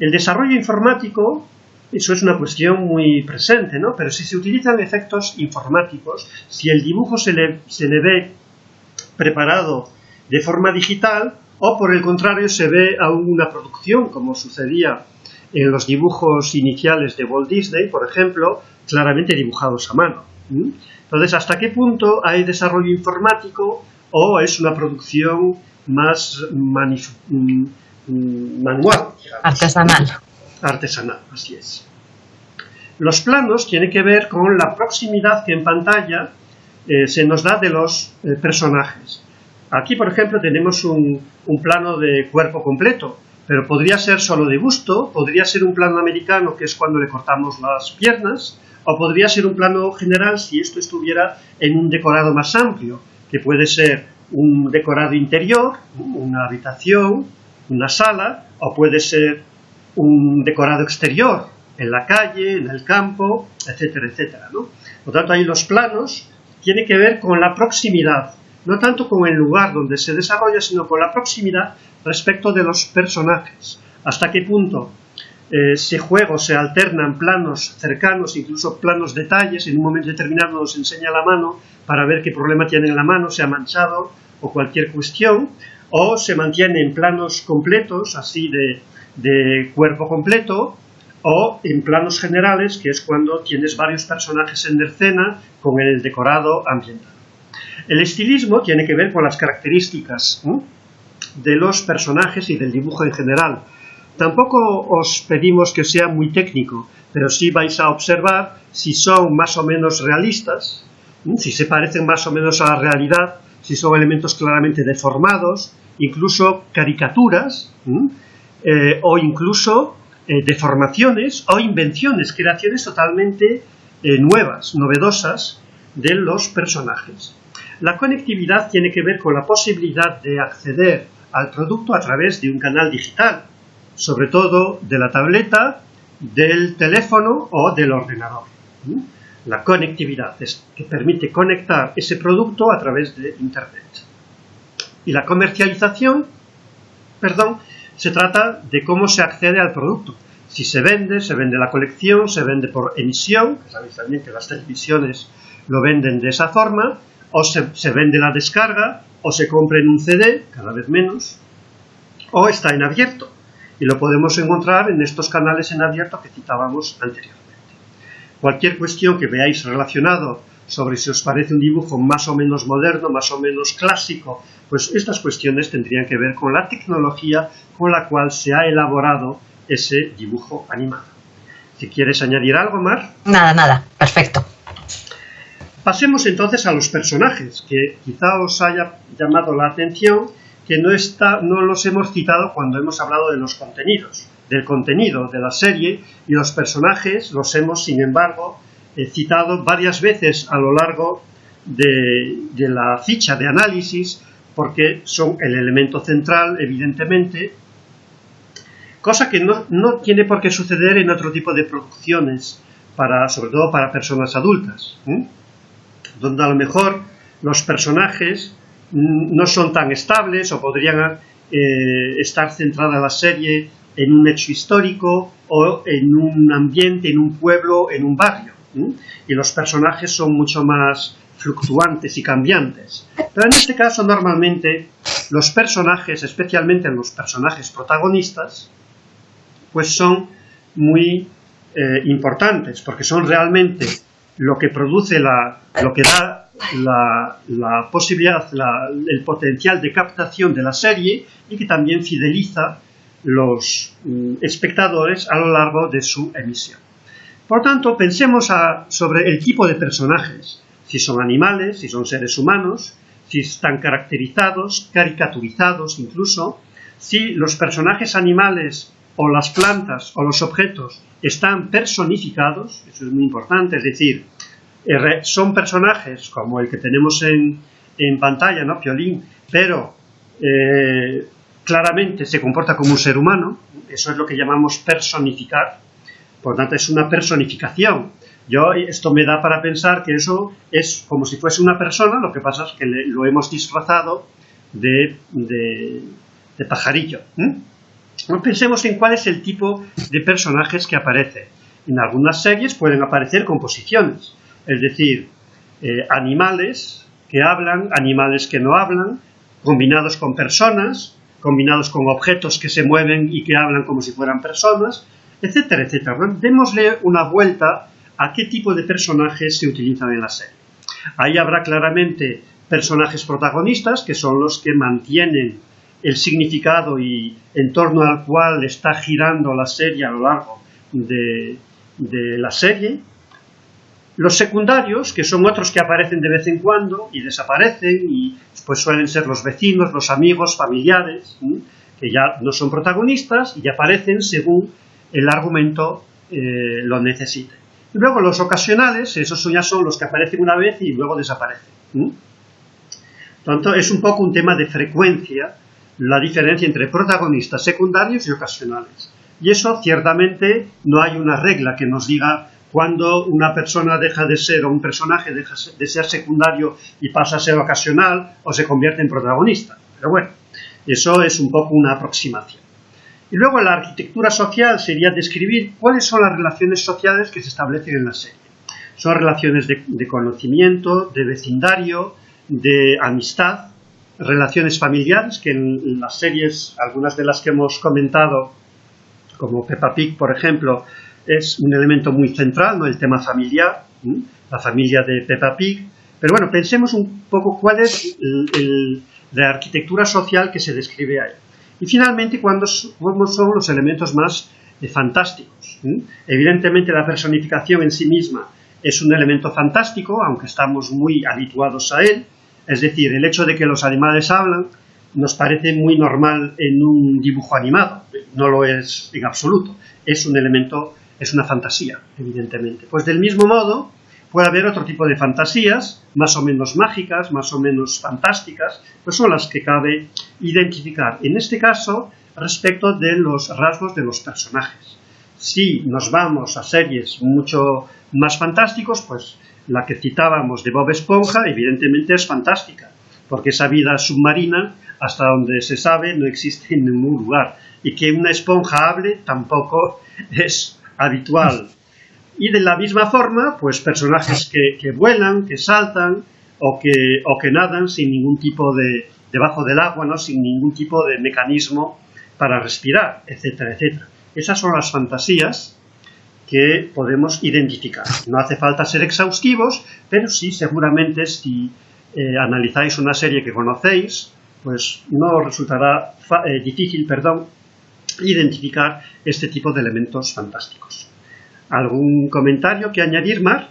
El desarrollo informático eso es una cuestión muy presente, ¿no? Pero si se utilizan efectos informáticos, si el dibujo se le, se le ve preparado de forma digital o por el contrario se ve a una producción como sucedía en los dibujos iniciales de Walt Disney, por ejemplo, claramente dibujados a mano. Entonces, ¿hasta qué punto hay desarrollo informático o es una producción más mm, manual? Artesanal artesanal, así es. Los planos tienen que ver con la proximidad que en pantalla eh, se nos da de los eh, personajes. Aquí, por ejemplo, tenemos un, un, plano de cuerpo completo, pero podría ser solo de busto, podría ser un plano americano, que es cuando le cortamos las piernas, o podría ser un plano general si esto estuviera en un decorado más amplio, que puede ser un decorado interior, una habitación, una sala, o puede ser un decorado exterior en la calle, en el campo, etcétera, etcétera. ¿no? Por tanto, ahí los planos tienen que ver con la proximidad, no tanto con el lugar donde se desarrolla, sino con la proximidad respecto de los personajes. Hasta qué punto eh, se juega se alternan planos cercanos, incluso planos detalles, en un momento determinado nos enseña la mano para ver qué problema tiene en la mano, se ha manchado o cualquier cuestión, o se mantiene en planos completos, así de, de cuerpo completo, o en planos generales, que es cuando tienes varios personajes en escena con el decorado ambiental. El estilismo tiene que ver con las características de los personajes y del dibujo en general. Tampoco os pedimos que sea muy técnico, pero sí vais a observar si son más o menos realistas, si se parecen más o menos a la realidad, si son elementos claramente deformados, incluso caricaturas, o incluso eh, deformaciones o invenciones, creaciones totalmente eh, nuevas, novedosas de los personajes. La conectividad tiene que ver con la posibilidad de acceder al producto a través de un canal digital, sobre todo de la tableta, del teléfono o del ordenador. La conectividad es que permite conectar ese producto a través de Internet. Y la comercialización, perdón, se trata de cómo se accede al producto. Si se vende, se vende la colección, se vende por emisión, sabéis también que las televisiones lo venden de esa forma, o se, vende la descarga, o se compra en un CD, cada vez menos, o está en abierto. Y lo podemos encontrar en estos canales en abierto que citábamos anteriormente. Cualquier cuestión que veáis relacionado sobre si os parece un dibujo más o menos moderno, más o menos clásico, pues estas cuestiones tendrían que ver con la tecnología con la cual se ha elaborado ese dibujo animado. Si quieres añadir algo, Mar. Nada, nada, perfecto. Pasemos entonces a los personajes, que quizá os haya llamado la atención que no, está, no los hemos citado cuando hemos hablado de los contenidos, del contenido de la serie, y los personajes los hemos, sin embargo, eh, citado varias veces a lo largo de, la ficha de análisis, porque son el elemento central, evidentemente, cosa que no, tiene por qué suceder en otro tipo de producciones, para, sobre todo para personas adultas, donde a lo mejor los personajes no son tan estables o podrían eh, estar centrada la serie en un hecho histórico o en un ambiente, en un pueblo, en un barrio. Y los personajes son mucho más fluctuantes y cambiantes. Pero en este caso normalmente los personajes, especialmente los personajes protagonistas, pues son muy eh, importantes, porque son realmente lo que produce la, lo que da la, posibilidad, el potencial de captación de la serie y que también fideliza los mm, espectadores a lo largo de su emisión. Por tanto, pensemos sobre el tipo de personajes, si son animales, si son seres humanos, si están caracterizados, caricaturizados incluso, si los personajes animales o las plantas o los objetos están personificados, eso es muy importante, es decir, eh, son personajes como el que tenemos en, pantalla, ¿no? Piolín, pero eh, claramente se comporta como un ser humano, eso es lo que llamamos personificar, por tanto es una personificación. Yo, esto me da para pensar que eso es como si fuese una persona, lo que pasa es que lo hemos disfrazado de, pajarillo pensemos en cuál es el tipo de personajes que aparece. En algunas series pueden aparecer composiciones, es decir, eh, animales que hablan, animales que no hablan, combinados con personas, combinados con objetos que se mueven y que hablan como si fueran personas, etcétera, etcétera. Démosle una vuelta a qué tipo de personajes se utilizan en la serie. Ahí habrá claramente personajes protagonistas, que son los que mantienen el significado y en torno al cual está girando la serie a lo largo de, la serie. Los secundarios, que son otros que aparecen de vez en cuando y desaparecen, y pues suelen ser los vecinos, los amigos, familiares, que ya no son protagonistas y aparecen según el argumento eh, lo necesite. Y luego los ocasionales, esos ya son los que aparecen una vez y luego desaparecen. Por tanto, es un poco un tema de frecuencia la diferencia entre protagonistas secundarios y ocasionales. Y eso ciertamente no hay una regla que nos diga cuando una persona deja de ser o un personaje deja de ser secundario y pasa a ser ocasional o se convierte en protagonista. Pero bueno, eso es un poco una aproximación. Y luego la arquitectura social sería describir cuáles son las relaciones sociales que se establecen en la serie. Son relaciones de, conocimiento, de vecindario, de amistad, relaciones familiares, que en las series, algunas de las que hemos comentado, como Peppa Pig, por ejemplo, es un elemento muy central, el tema familiar, la familia de Peppa Pig. Pero bueno, pensemos un poco cuál es la arquitectura social que se describe ahí. Y finalmente, ¿cuáles son los elementos más eh, fantásticos? Evidentemente, la personificación en sí misma es un elemento fantástico, aunque estamos muy habituados a él. Es decir, el hecho de que los animales hablan nos parece muy normal en un dibujo animado. No lo es en absoluto. Es un elemento es una fantasía, evidentemente. Pues del mismo modo, puede haber otro tipo de fantasías, más o menos mágicas, más o menos fantásticas, pues son las que cabe identificar. En este caso, respecto de los rasgos de los personajes. Si nos vamos a series mucho más fantásticos, pues la que citábamos de Bob Esponja, evidentemente es fantástica, porque esa vida submarina, hasta donde se sabe, no existe en ningún lugar. Y que una esponja hable tampoco es habitual. Y de la misma forma, pues personajes que, vuelan, que saltan o que, o que nadan sin ningún tipo de, debajo del agua, ¿no? sin ningún tipo de mecanismo para respirar, etcétera, etcétera. Esas son las fantasías que podemos identificar. No hace falta ser exhaustivos, pero sí seguramente si eh, analizáis una serie que conocéis, pues no resultará eh, difícil, perdón, identificar este tipo de elementos fantásticos. ¿Algún comentario que añadir, Mar?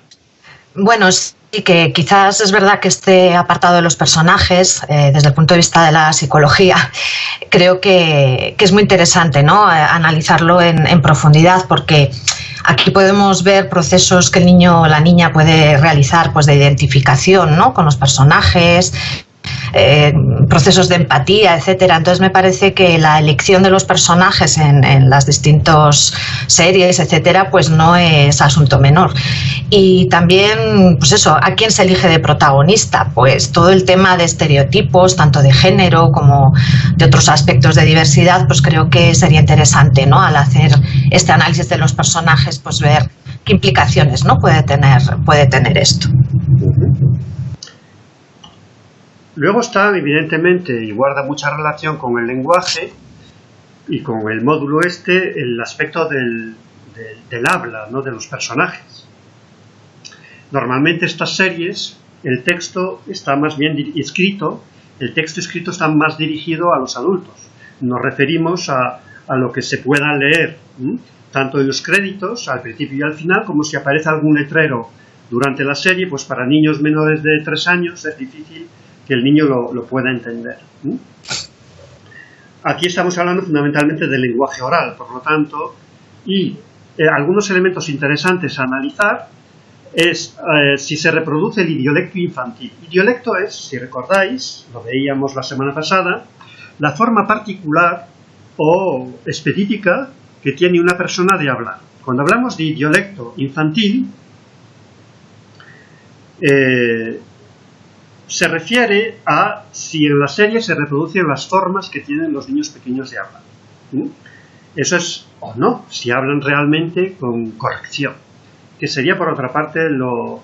Bueno, sí que quizás es verdad que este apartado de los personajes, eh, desde el punto de vista de la psicología, creo que, es muy interesante ¿no? Eh, analizarlo en, en, profundidad porque aquí podemos ver procesos que el niño o la niña puede realizar pues, de identificación ¿no? con los personajes, eh, procesos de empatía, etcétera. Entonces me parece que la elección de los personajes en, las distintas series, etcétera, pues no es asunto menor. Y también, pues eso, ¿a quién se elige de protagonista? Pues todo el tema de estereotipos, tanto de género como de otros aspectos de diversidad, pues creo que sería interesante, ¿no? Al hacer este análisis de los personajes, pues ver qué implicaciones ¿no? puede, tener, puede tener esto. Luego está, evidentemente, y guarda mucha relación con el lenguaje y con el módulo este, el aspecto del, habla, ¿no? de los personajes. Normalmente estas series, el texto está más bien escrito, el texto escrito está más dirigido a los adultos. Nos referimos a, lo que se pueda leer, tanto en los créditos, al principio y al final, como si aparece algún letrero durante la serie, pues para niños menores de tres años es difícil que el niño lo, pueda entender. Aquí estamos hablando fundamentalmente del lenguaje oral, por lo tanto, y eh, algunos elementos interesantes a analizar es eh, si se reproduce el idiolecto infantil. Idiolecto es, si recordáis, lo veíamos la semana pasada, la forma particular o específica que tiene una persona de hablar. Cuando hablamos de idiolecto infantil, eh, se refiere a si en la serie se reproducen las formas que tienen los niños pequeños de hablar. Eso es o no, si hablan realmente con corrección, que sería por otra parte lo,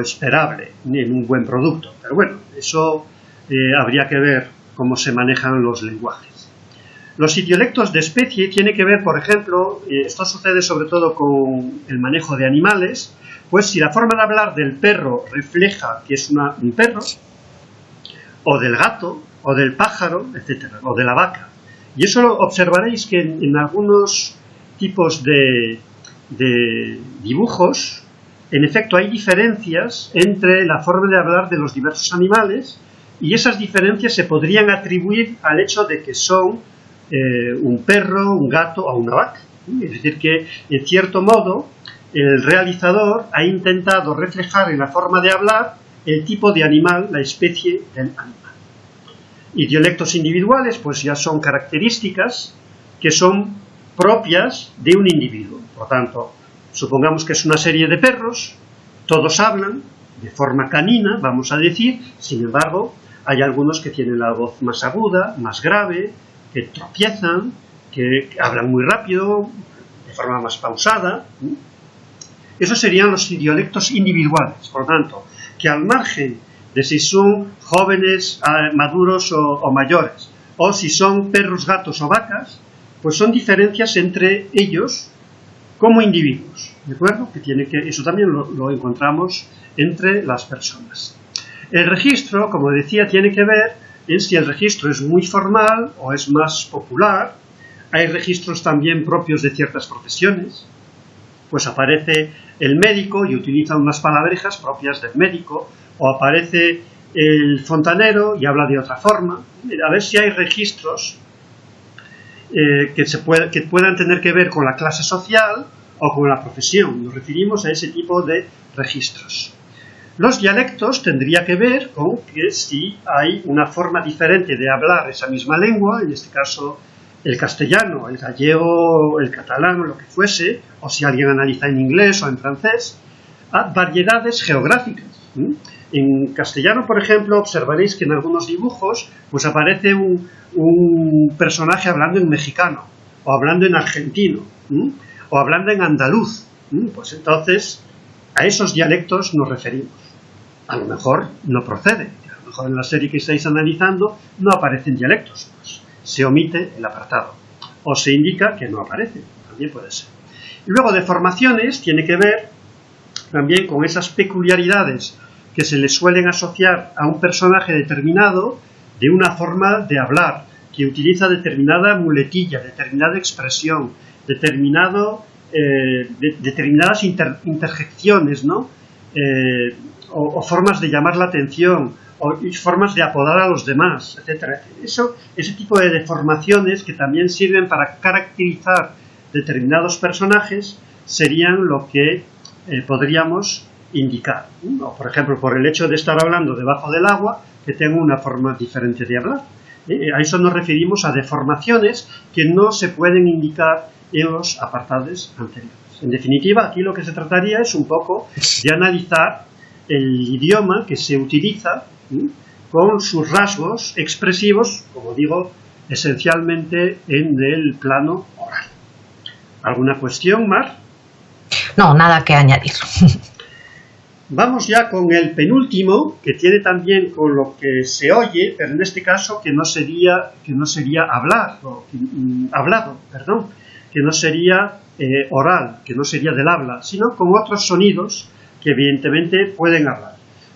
esperable en un buen producto. Pero bueno, eso eh, habría que ver cómo se manejan los lenguajes. Los idiolectos de especie tiene que ver, por ejemplo, eh, esto sucede sobre todo con el manejo de animales, pues si la forma de hablar del perro refleja que es un perro, o del gato, o del pájaro, etcétera, o de la vaca. Y eso lo observaréis que en, algunos tipos de, de dibujos, en efecto, hay diferencias entre la forma de hablar de los diversos animales y esas diferencias se podrían atribuir al hecho de que son eh, un perro, un gato o una vaca. Es decir, que en cierto modo el realizador ha intentado reflejar en la forma de hablar el tipo de animal, la especie del animal. Y dialectos individuales, pues ya son características que son propias de un individuo. Por tanto, supongamos que es una serie de perros, todos hablan de forma canina, vamos a decir, sin embargo, hay algunos que tienen la voz más aguda, más grave, que tropiezan, que hablan muy rápido, de forma más pausada. Esos serían los dialectos individuales, por tanto, que al margen de si son jóvenes, ah, maduros o, mayores, o si son perros, gatos o vacas, pues son diferencias entre ellos como individuos, ¿de acuerdo? Que tiene que, eso también lo encontramos entre las personas. El registro, como decía, tiene que ver en si el registro es muy formal o es más popular. Hay registros también propios de ciertas profesiones. Pues aparece el médico y utiliza unas palabrejas propias del médico, o aparece el fontanero y habla de otra forma. A ver si hay registros eh, que, que puedan tener que ver con la clase social o con la profesión. Nos referimos a ese tipo de registros. Los dialectos tendría que ver con que si hay una forma diferente de hablar esa misma lengua, en este caso el castellano, el gallego, el catalán lo que fuese, o si alguien analiza en inglés o en francés, a variedades geográficas. En castellano, por ejemplo, observaréis que en algunos dibujos pues aparece un, personaje hablando en mexicano, o hablando en argentino, o hablando en andaluz. Pues entonces a esos dialectos nos referimos a lo mejor no procede. A lo mejor en la serie que estáis analizando no aparecen dialectos. Se omite el apartado. O se indica que no aparece. También puede ser. Y luego de formaciones tiene que ver también con esas peculiaridades que se le suelen asociar a un personaje determinado de una forma de hablar, que utiliza determinada muletilla, determinada expresión, determinado, eh, determinadas interjecciones, ¿no? Eh, o, formas de llamar la atención, o formas de apodar a los demás, etcétera. Eso, ese tipo de deformaciones que también sirven para caracterizar determinados personajes serían lo que eh, podríamos indicar. por ejemplo, por el hecho de estar hablando debajo del agua, que tengo una forma diferente de hablar. Eh, a eso nos referimos a deformaciones que no se pueden indicar en los apartados anteriores. En definitiva, aquí lo que se trataría es un poco de analizar el idioma que se utiliza con sus rasgos expresivos, como digo, esencialmente en el plano oral. ¿Alguna cuestión, Mar? No, nada que añadir. Vamos ya con el penúltimo, que tiene también con lo que se oye, pero en este caso que no sería, que no sería hablar, o mm, hablado, perdón, que no sería eh, oral, que no sería del habla, sino con otros sonidos que evidentemente pueden hablar.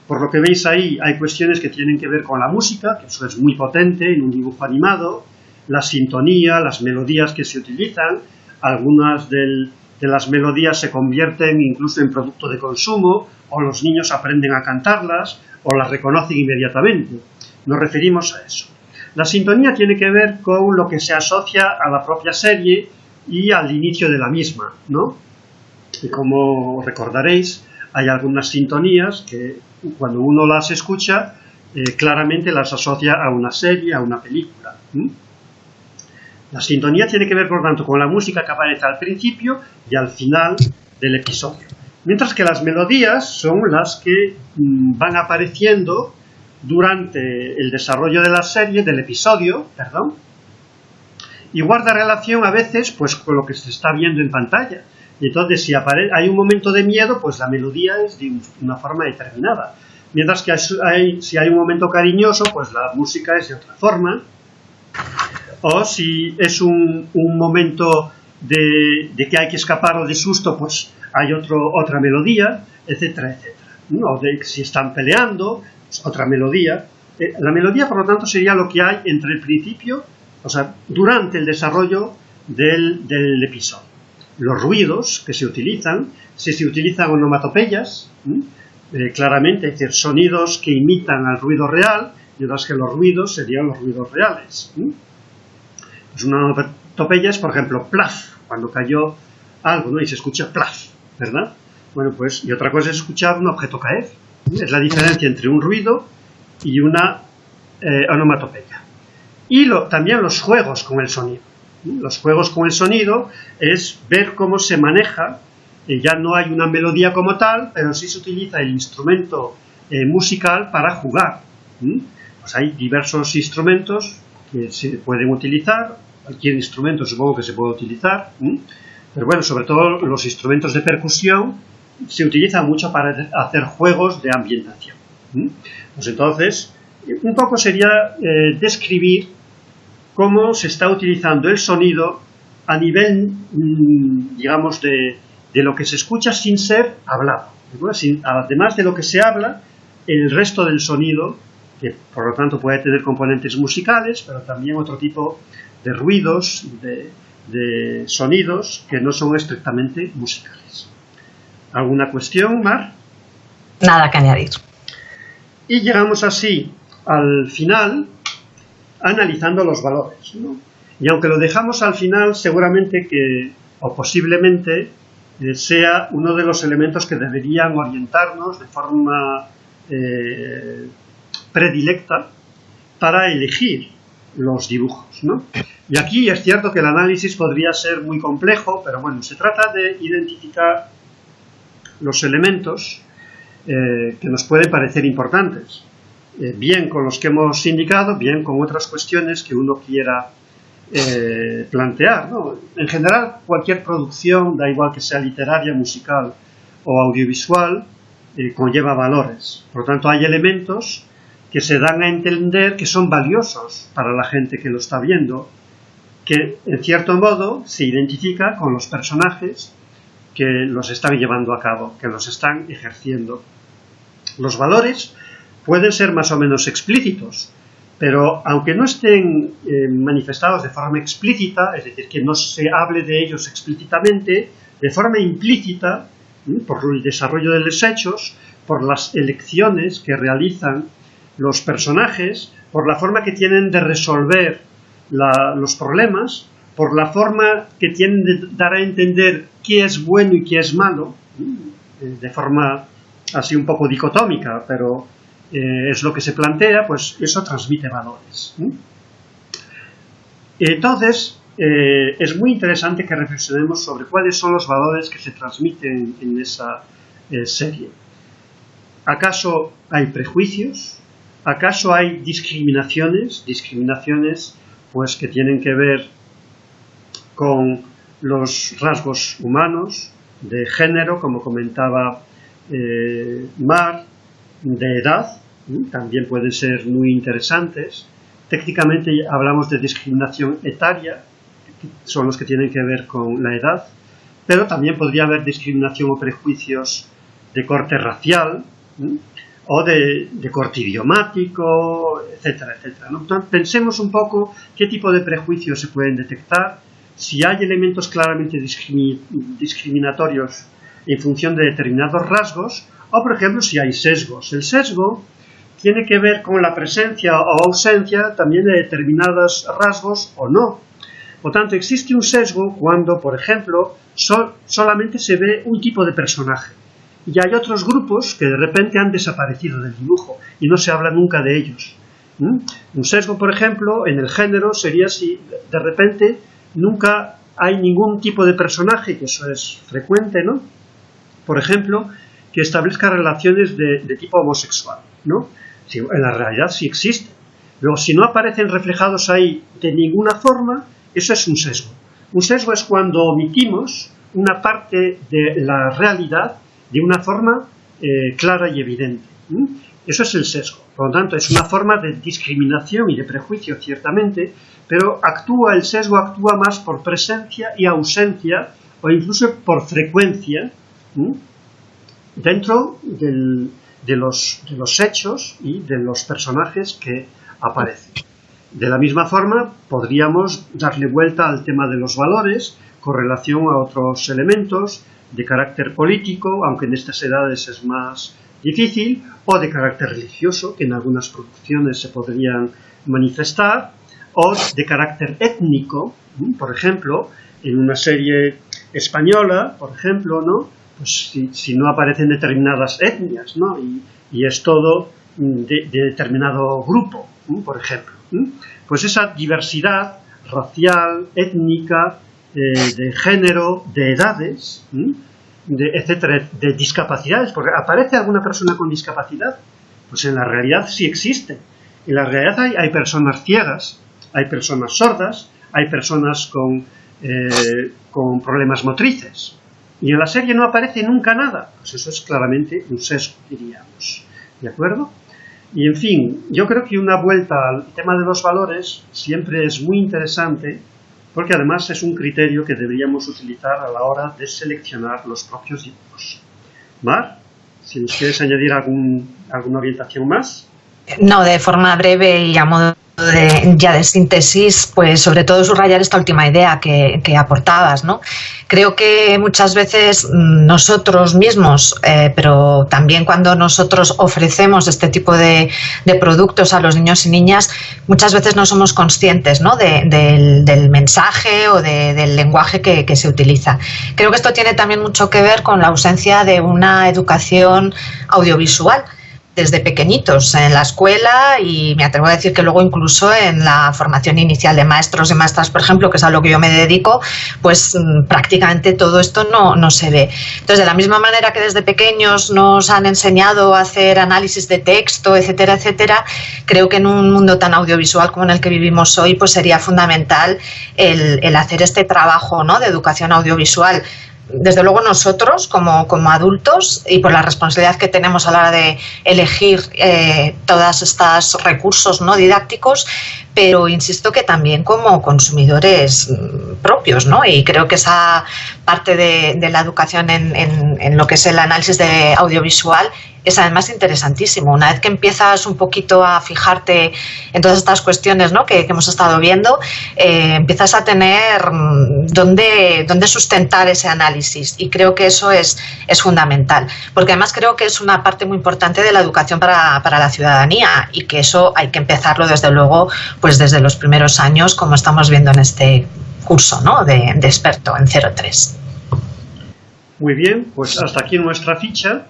Por lo que veis ahí, hay cuestiones que tienen que ver con la música, que eso es muy potente en un dibujo animado, la sintonía, las melodías que se utilizan, algunas de las melodías se convierten incluso en producto de consumo, o los niños aprenden a cantarlas, o las reconocen inmediatamente. Nos referimos a eso. La sintonía tiene que ver con lo que se asocia a la propia serie y al inicio de la misma, ¿no? Y como recordaréis, hay algunas sintonías que cuando uno las escucha eh, claramente las asocia a una serie, a una película. La sintonía tiene que ver, por tanto, con la música que aparece al principio y al final del episodio. Mientras que las melodías son las que mm, van apareciendo durante el desarrollo de la serie, del episodio, perdón, y guarda relación a veces pues con lo que se está viendo en pantalla. Y entonces, si hay un momento de miedo, pues la melodía es de una forma determinada. Mientras que si hay un momento cariñoso, pues la música es de otra forma. O si es un, momento de, que hay que escapar o de susto, pues hay otro, otra melodía, etcétera, etcétera. O de si están peleando, pues otra melodía. Eh, la melodía, por lo tanto, sería lo que hay entre el principio, o sea, durante el desarrollo del episodio los ruidos que se utilizan, si se utilizan onomatopeyas, eh, claramente, es decir, sonidos que imitan al ruido real, mientras que los ruidos serían los ruidos reales. Pues una onomatopeya es, por ejemplo, plaf, cuando cayó algo, ¿no? Y se escucha plaf, ¿verdad? Bueno, pues, y otra cosa es escuchar un objeto caer. Es la diferencia entre un ruido y una eh, onomatopeya. Y también los juegos con el sonido. Los juegos con el sonido es ver cómo se maneja, eh, ya no hay una melodía como tal, pero sí se utiliza el instrumento eh, musical para jugar. Pues hay diversos instrumentos que se pueden utilizar, cualquier instrumento supongo que se puede utilizar, pero bueno, sobre todo los instrumentos de percusión se utilizan mucho para hacer juegos de ambientación. Pues entonces, un poco sería eh, describir cómo se está utilizando el sonido a nivel, mm, digamos, de, lo que se escucha sin ser hablado. además de lo que se habla, el resto del sonido, que por lo tanto puede tener componentes musicales, pero también otro tipo de ruidos, de, de sonidos que no son estrictamente musicales. ¿Alguna cuestión, Mar? Nada que añadir. Y llegamos así al final analizando los valores. Y aunque lo dejamos al final, seguramente que, o posiblemente, eh, sea uno de los elementos que deberían orientarnos de forma eh, predilecta para elegir los dibujos. Y aquí es cierto que el análisis podría ser muy complejo, pero bueno, se trata de identificar los elementos eh, que nos pueden parecer importantes, eh, bien con los que hemos indicado, bien con otras cuestiones que uno quiera eh, plantear. En general, cualquier producción, da igual que sea literaria, musical o audiovisual, conlleva valores. Por lo tanto, hay elementos que se dan a entender que son valiosos para la gente que lo está viendo, que en cierto modo se identifica con los personajes que los están llevando a cabo, que los están ejerciendo. Los valores pueden ser más o menos explícitos, pero aunque no estén eh, manifestados de forma explícita, es decir, que no se hable de ellos explícitamente, de forma implícita, por el desarrollo de los hechos, por las elecciones que realizan los personajes, por la forma que tienen de resolver los problemas, por la forma que tienen de dar a entender qué es bueno y qué es malo, eh, de forma así un poco dicotómica, pero eh, es lo que se plantea, pues eso transmite valores. Entonces, eh, es muy interesante que reflexionemos sobre cuáles son los valores que se transmiten en esa serie. ¿Acaso hay prejuicios? ¿Acaso hay discriminaciones? Discriminaciones pues que tienen que ver con los rasgos humanos, de género, como comentaba eh, Mar, de edad, también pueden ser muy interesantes. Técnicamente hablamos de discriminación etaria, son los que tienen que ver con la edad, pero también podría haber discriminación o prejuicios de corte racial, o de, corte idiomático, etcétera, etcétera. pensemos un poco qué tipo de prejuicios se pueden detectar, si hay elementos claramente discriminatorios en función de determinados rasgos, o por ejemplo si hay sesgos. El sesgo tiene que ver con la presencia o ausencia también de determinados rasgos o no. Por tanto, existe un sesgo cuando, por ejemplo, solamente se ve un tipo de personaje y hay otros grupos que de repente han desaparecido del dibujo y no se habla nunca de ellos. Un sesgo, por ejemplo, en el género sería si de repente nunca hay ningún tipo de personaje, que eso es frecuente, ¿no? Por ejemplo, que establezca relaciones de, tipo homosexual, ¿no? en la realidad sí existe. Luego, si no aparecen reflejados ahí de ninguna forma, eso es un sesgo. Un sesgo es cuando omitimos una parte de la realidad de una forma eh, clara y evidente. Eso es el sesgo. Por lo tanto, es una forma de discriminación y de prejuicio, ciertamente, pero actúa, el sesgo actúa más por presencia y ausencia, o incluso por frecuencia, dentro de, los, de los hechos y de los personajes que aparecen. De la misma forma, podríamos darle vuelta al tema de los valores con relación a otros elementos, de carácter político, aunque en estas edades es más difícil, o de carácter religioso, que en algunas producciones se podrían manifestar, o de carácter étnico, por ejemplo, en una serie española, por ejemplo, ¿no? Pues si, no aparecen determinadas etnias, ¿no? Y, es todo de, determinado grupo, por ejemplo. Pues esa diversidad racial, étnica, eh, de género, de edades, de, etcétera, de discapacidades, porque aparece alguna persona con discapacidad, pues en la realidad sí existe. En la realidad hay, personas ciegas, hay personas sordas, hay personas con, eh, con problemas motrices. Y en la serie no aparece nunca nada. Pues eso es claramente un sesgo, diríamos. ¿De acuerdo? Y en fin, yo creo que una vuelta al tema de los valores siempre es muy interesante porque además es un criterio que deberíamos utilizar a la hora de seleccionar los propios dibujos. Mar, si nos quieres añadir algún, alguna orientación más. No, de forma breve y a modo de, ya de síntesis, pues sobre todo subrayar esta última idea que, aportabas. Creo que muchas veces nosotros mismos, eh, pero también cuando nosotros ofrecemos este tipo de, productos a los niños y niñas, muchas veces no somos conscientes ¿no? del, mensaje o del lenguaje que se utiliza. Creo que esto tiene también mucho que ver con la ausencia de una educación audiovisual desde pequeñitos en la escuela y me atrevo a decir que luego incluso en la formación inicial de maestros y maestras, por ejemplo, que es a lo que yo me dedico, pues mm, prácticamente todo esto no, no se ve. Entonces, de la misma manera que desde pequeños nos han enseñado a hacer análisis de texto, etcétera, etcétera, creo que en un mundo tan audiovisual como en el que vivimos hoy, pues sería fundamental el, el hacer este trabajo ¿no? de educación audiovisual desde luego nosotros como, adultos y por la responsabilidad que tenemos a la hora de elegir eh, todos estos recursos no didácticos, pero insisto que también como consumidores mm, propios, ¿no? Y creo que esa parte de, la educación en, lo que es el análisis de audiovisual es además interesantísimo. Una vez que empiezas un poquito a fijarte en todas estas cuestiones ¿no? que, hemos estado viendo, eh, empiezas a tener mm, dónde, dónde, sustentar ese análisis y creo que eso es, es fundamental, porque además creo que es una parte muy importante de la educación para, para la ciudadanía y que eso hay que empezarlo desde luego pues desde los primeros años como estamos viendo en este curso ¿no? de, de experto en 03. Muy bien, pues hasta aquí nuestra ficha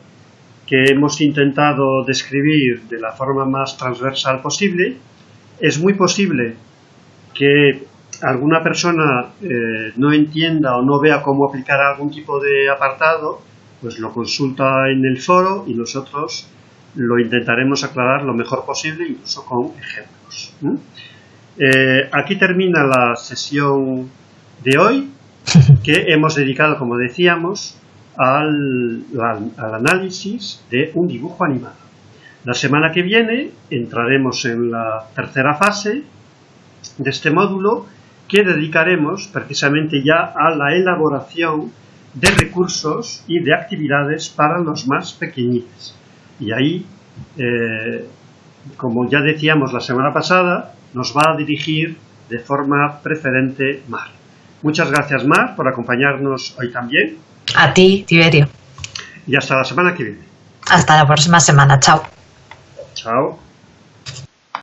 que hemos intentado describir de la forma más transversal posible, es muy posible que alguna persona eh, no entienda o no vea cómo aplicar algún tipo de apartado, pues lo consulta en el foro y nosotros lo intentaremos aclarar lo mejor posible, incluso con ejemplos. Eh, aquí termina la sesión de hoy, que hemos dedicado, como decíamos, al, análisis de un dibujo animado. La semana que viene entraremos en la tercera fase de este módulo que dedicaremos precisamente ya a la elaboración de recursos y de actividades para los más pequeñitos. Y ahí, eh, como ya decíamos la semana pasada, nos va a dirigir de forma preferente Mar. Muchas gracias Mar por acompañarnos hoy también a ti, Tiberio. Y hasta la semana que viene. Hasta la próxima semana. Chao. Chao.